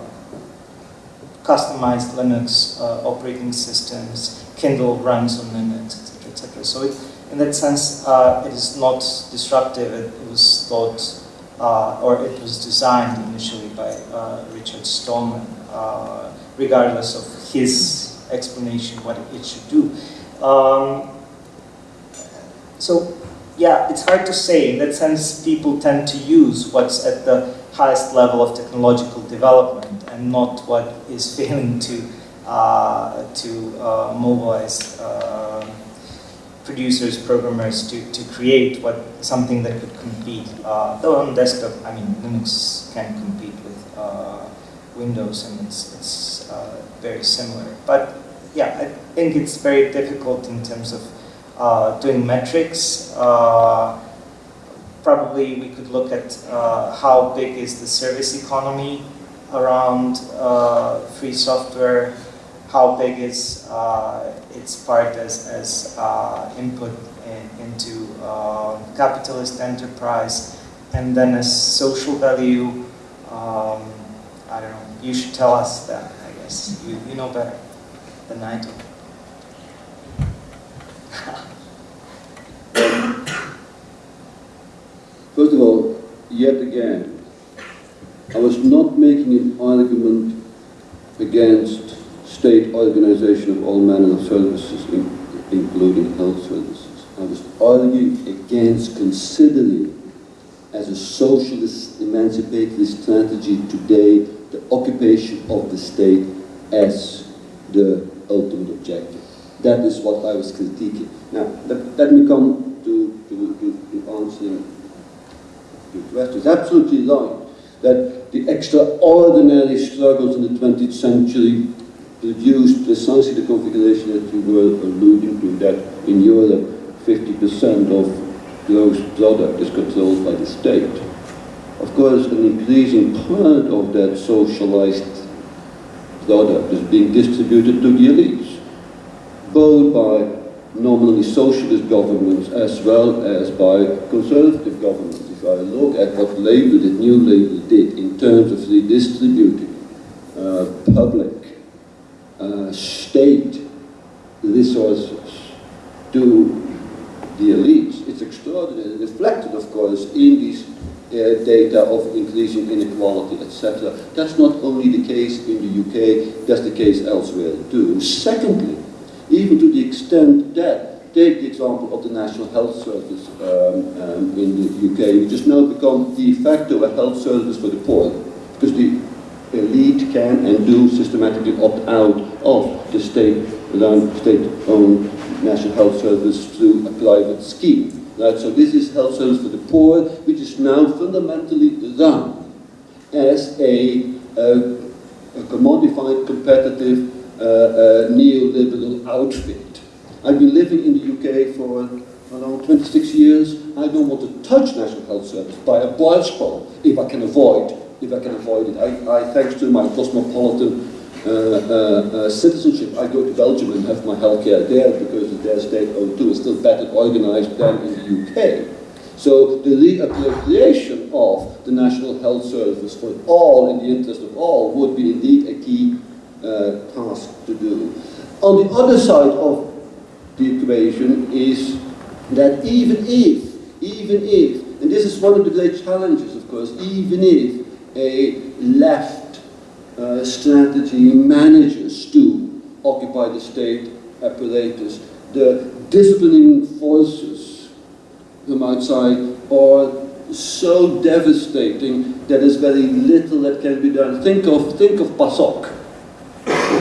customized Linux uh, operating systems. Kindle runs on Linux, etc., etc. So it, in that sense, it is not disruptive. It, it was thought uh, or it was designed initially by uh, Richard Stallman, uh, regardless of his explanation what it should do. Um, so, yeah, it's hard to say. In that sense, people tend to use what's at the highest level of technological development and not what is failing to uh, to uh, mobilize uh, producers, programmers to, to create what something that could compete. Uh, though on desktop, I mean, Linux can compete with uh, Windows and it's, it's uh, very similar. But yeah, I think it's very difficult in terms of doing metrics. Probably we could look at uh, how big is the service economy around uh, free software, how big is uh, its part as, as uh, input in, into uh, capitalist enterprise, and then as social value. Um, I don't know. You should tell us that. I guess you, you know better than I do. First of all, yet again, I was not making an argument against state organization of all manner of services, in, including health services. I was arguing against considering as a socialist emancipatory strategy today the occupation of the state as the ultimate objective. That is what I was critiquing. Now, let, let me come to, to, to, to answering your question. It's absolutely right that the extraordinary struggles in the 20th century produced precisely the configuration that you were alluding to, that in Europe 50% of gross product is controlled by the state. Of course, an increasing part of that socialized product is being distributed to the elites, both by nominally socialist governments as well as by conservative governments. I look at what Labour, the new Labour, did in terms of redistributing uh, public, uh, state resources to the elites, it's extraordinary, reflected, of course, in these uh, data of increasing inequality, etc. That's not only the case in the UK, that's the case elsewhere too. Secondly, even to the extent that, take the example of the National Health Service um, um, in the UK, which has now become de facto a health service for the poor, because the elite can and do systematically opt out of the state-owned National Health Service through a private scheme. Right? So this is health service for the poor, which is now fundamentally run as a, a, a commodified, competitive, uh, uh, neoliberal outfit. I've been living in the UK for around 26 years. I don't want to touch National Health Service by a barge pole if I can avoid if I can avoid it. I, I thanks to my cosmopolitan uh, uh, uh, citizenship, I go to Belgium and have my healthcare there because their state O2 is still better organized than in the UK. So the reappropriation of the National Health Service for all, in the interest of all, would be indeed a key uh, task to do. On the other side of equation is that even if, even if, and this is one of the great challenges, of course, even if a left uh, strategy manages to occupy the state apparatus, the disciplining forces from outside are so devastating that there's very little that can be done. Think of, think of PASOK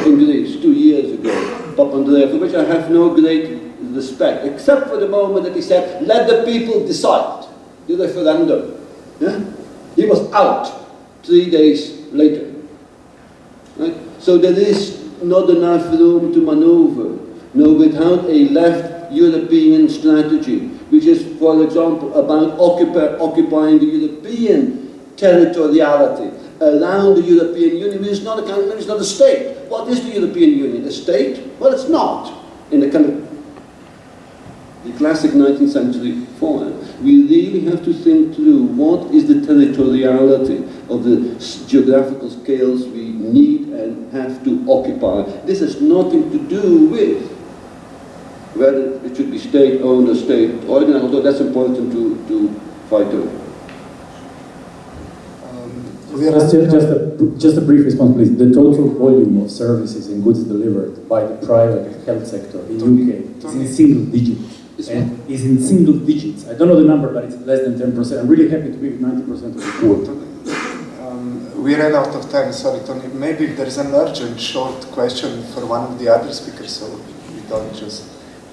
in Greece two years ago, Papandreou, for which I have no great respect, except for the moment that he said, let the people decide, the referendum. Yeah? He was out three days later. Right? So there is not enough room to maneuver. No, without a left European strategy, which is, for example, about occupy, occupying the European territoriality around the European Union, which is not a country, it's not a state. What is the European Union? A state? Well, it's not. In the kind of the classic 19th century form. We really have to think through what is the territoriality of the geographical scales we need and have to occupy. This has nothing to do with whether it should be state-owned or state-organized, although that's important to, to fight over. Just, just, a, just a brief response, please. The total volume of services and goods delivered by the private health sector in the UK is in single digits. And is in single digits. I don't know the number, but it's less than 10%. I'm really happy to be with 90% of the poor. Um, we ran out of time, sorry Tony. Maybe there's an urgent short question for one of the other speakers, so we don't just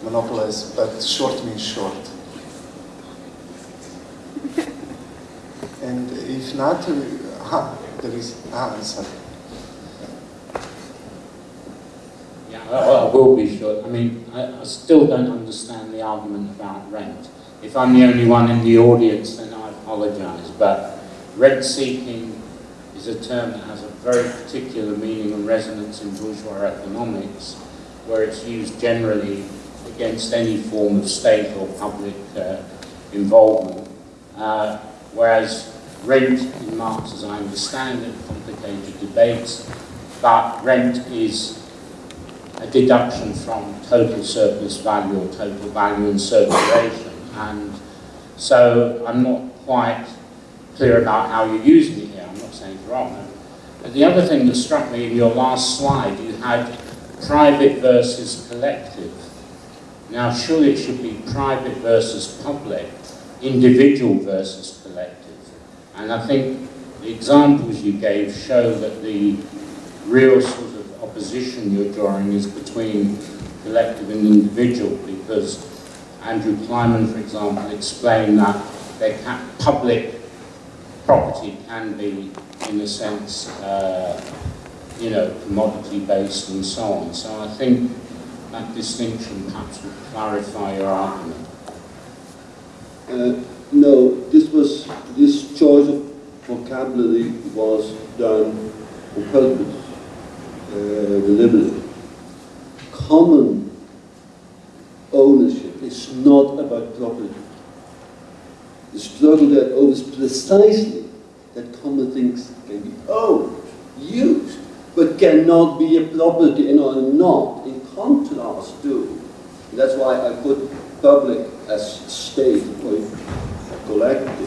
monopolize, but short means short. and if not, uh, ah, there is, ah, sorry. Yeah, well, will be short. I mean, I, I still don't understand the argument about rent. If I'm the only one in the audience, then I apologise. But rent seeking is a term that has a very particular meaning and resonance in bourgeois economics, where it's used generally against any form of state or public uh, involvement. Uh, whereas rent in Marx, as I understand it, complicated debates, but rent is a deduction from total surplus value or total value in circulation. And so I'm not quite clear about how you're using it here. I'm not saying it's wrong. But the other thing that struck me in your last slide, you had private versus collective. Now, surely it should be private versus public, individual versus. And I think the examples you gave show that the real sort of opposition you're drawing is between collective and individual because Andrew Kliman, for example, explained that public property can be, in a sense, uh, you know, commodity-based and so on. So I think that distinction perhaps would clarify your argument. Uh, no, this was this choice of vocabulary was done on purpose, uh, deliberately. Common ownership is not about property. The struggle that is precisely that common things can be owned, used, but cannot be a property and are not, in contrast to. That's why I put public as state or collective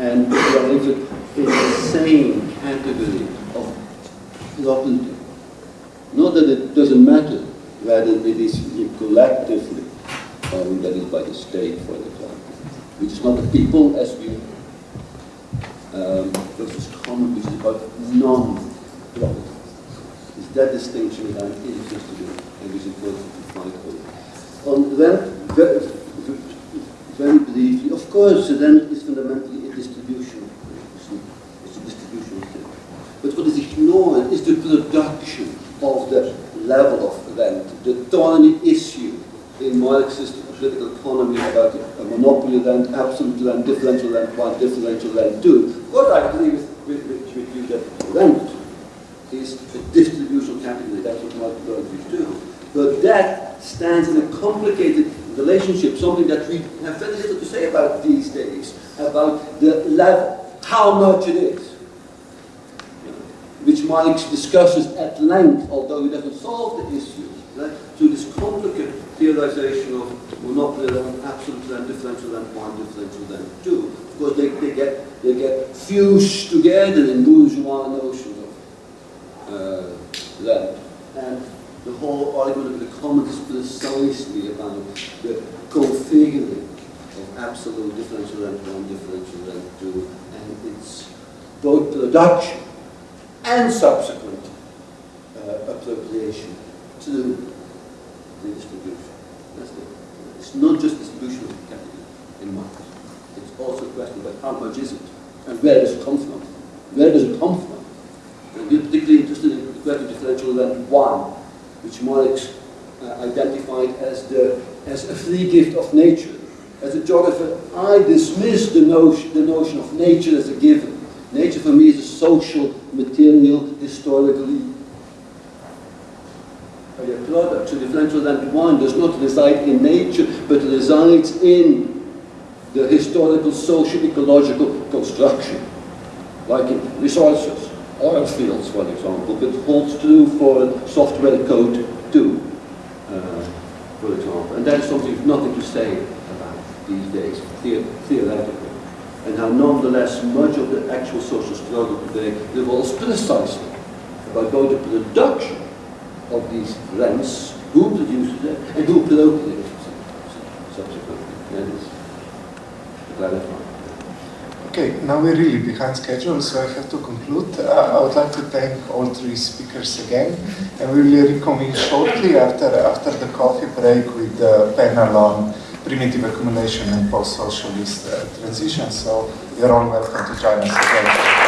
and private in the same category of property. Not that it doesn't matter whether it is collectively owned, that is by the state, for example, which is not the people as we. Um, versus common, which is about non-property. It's that distinction that I'm interested in and which is important to find out. On that, very, very briefly, of course, rent is fundamentally a distribution. It's a distribution thing. But what is production of the level of rent, the thorny issue in Marxist political economy about a monopoly rent, absolute rent, differential rent one, differential rent two. What I agree with, with, with, with you that rent is a distributional category, that's what Marx Marxist do. But that stands in a complicated relationship, something that we have very little to say about these days, about the level, how much it is, which Marx discusses at length, although he doesn't solve the issue, right, to this complicated theorization of monopoly and absolute and differential and one differential and two. Because they, they get they get fused together in bourgeois notions of uh. And the whole argument of the commons is precisely about the configuring of absolute differential rent one, differential rent two, and its both production and subsequent uh, appropriation to the distribution. That's the, it's not just distribution of capital in markets. It's also a question about how much is it and where does it come from? Where does it come from? And we're particularly interested in the of differential rent one, which Marx uh, identified as the as a free gift of nature. As a geographer, I dismiss the notion, the notion of nature as a given. Nature for me is a social, material, historically a product. So differential rent one does not reside in nature, but resides in the historical, social, ecological construction, like in resources, oil fields, for example, but holds true for software code too, uh, for example. And that is something nothing to say about these days, the theoretically. And how nonetheless much of the actual social struggle today revolves precisely about both the production of these rents, who produces them, and who appropriates it subsequently. That is clarify. Okay, now we're really behind schedule, so I have to conclude. Uh, I would like to thank all three speakers again, and we will reconvene shortly after, after the coffee break with the panel on primitive accumulation and post-socialist uh, transition. So you're all welcome to join us.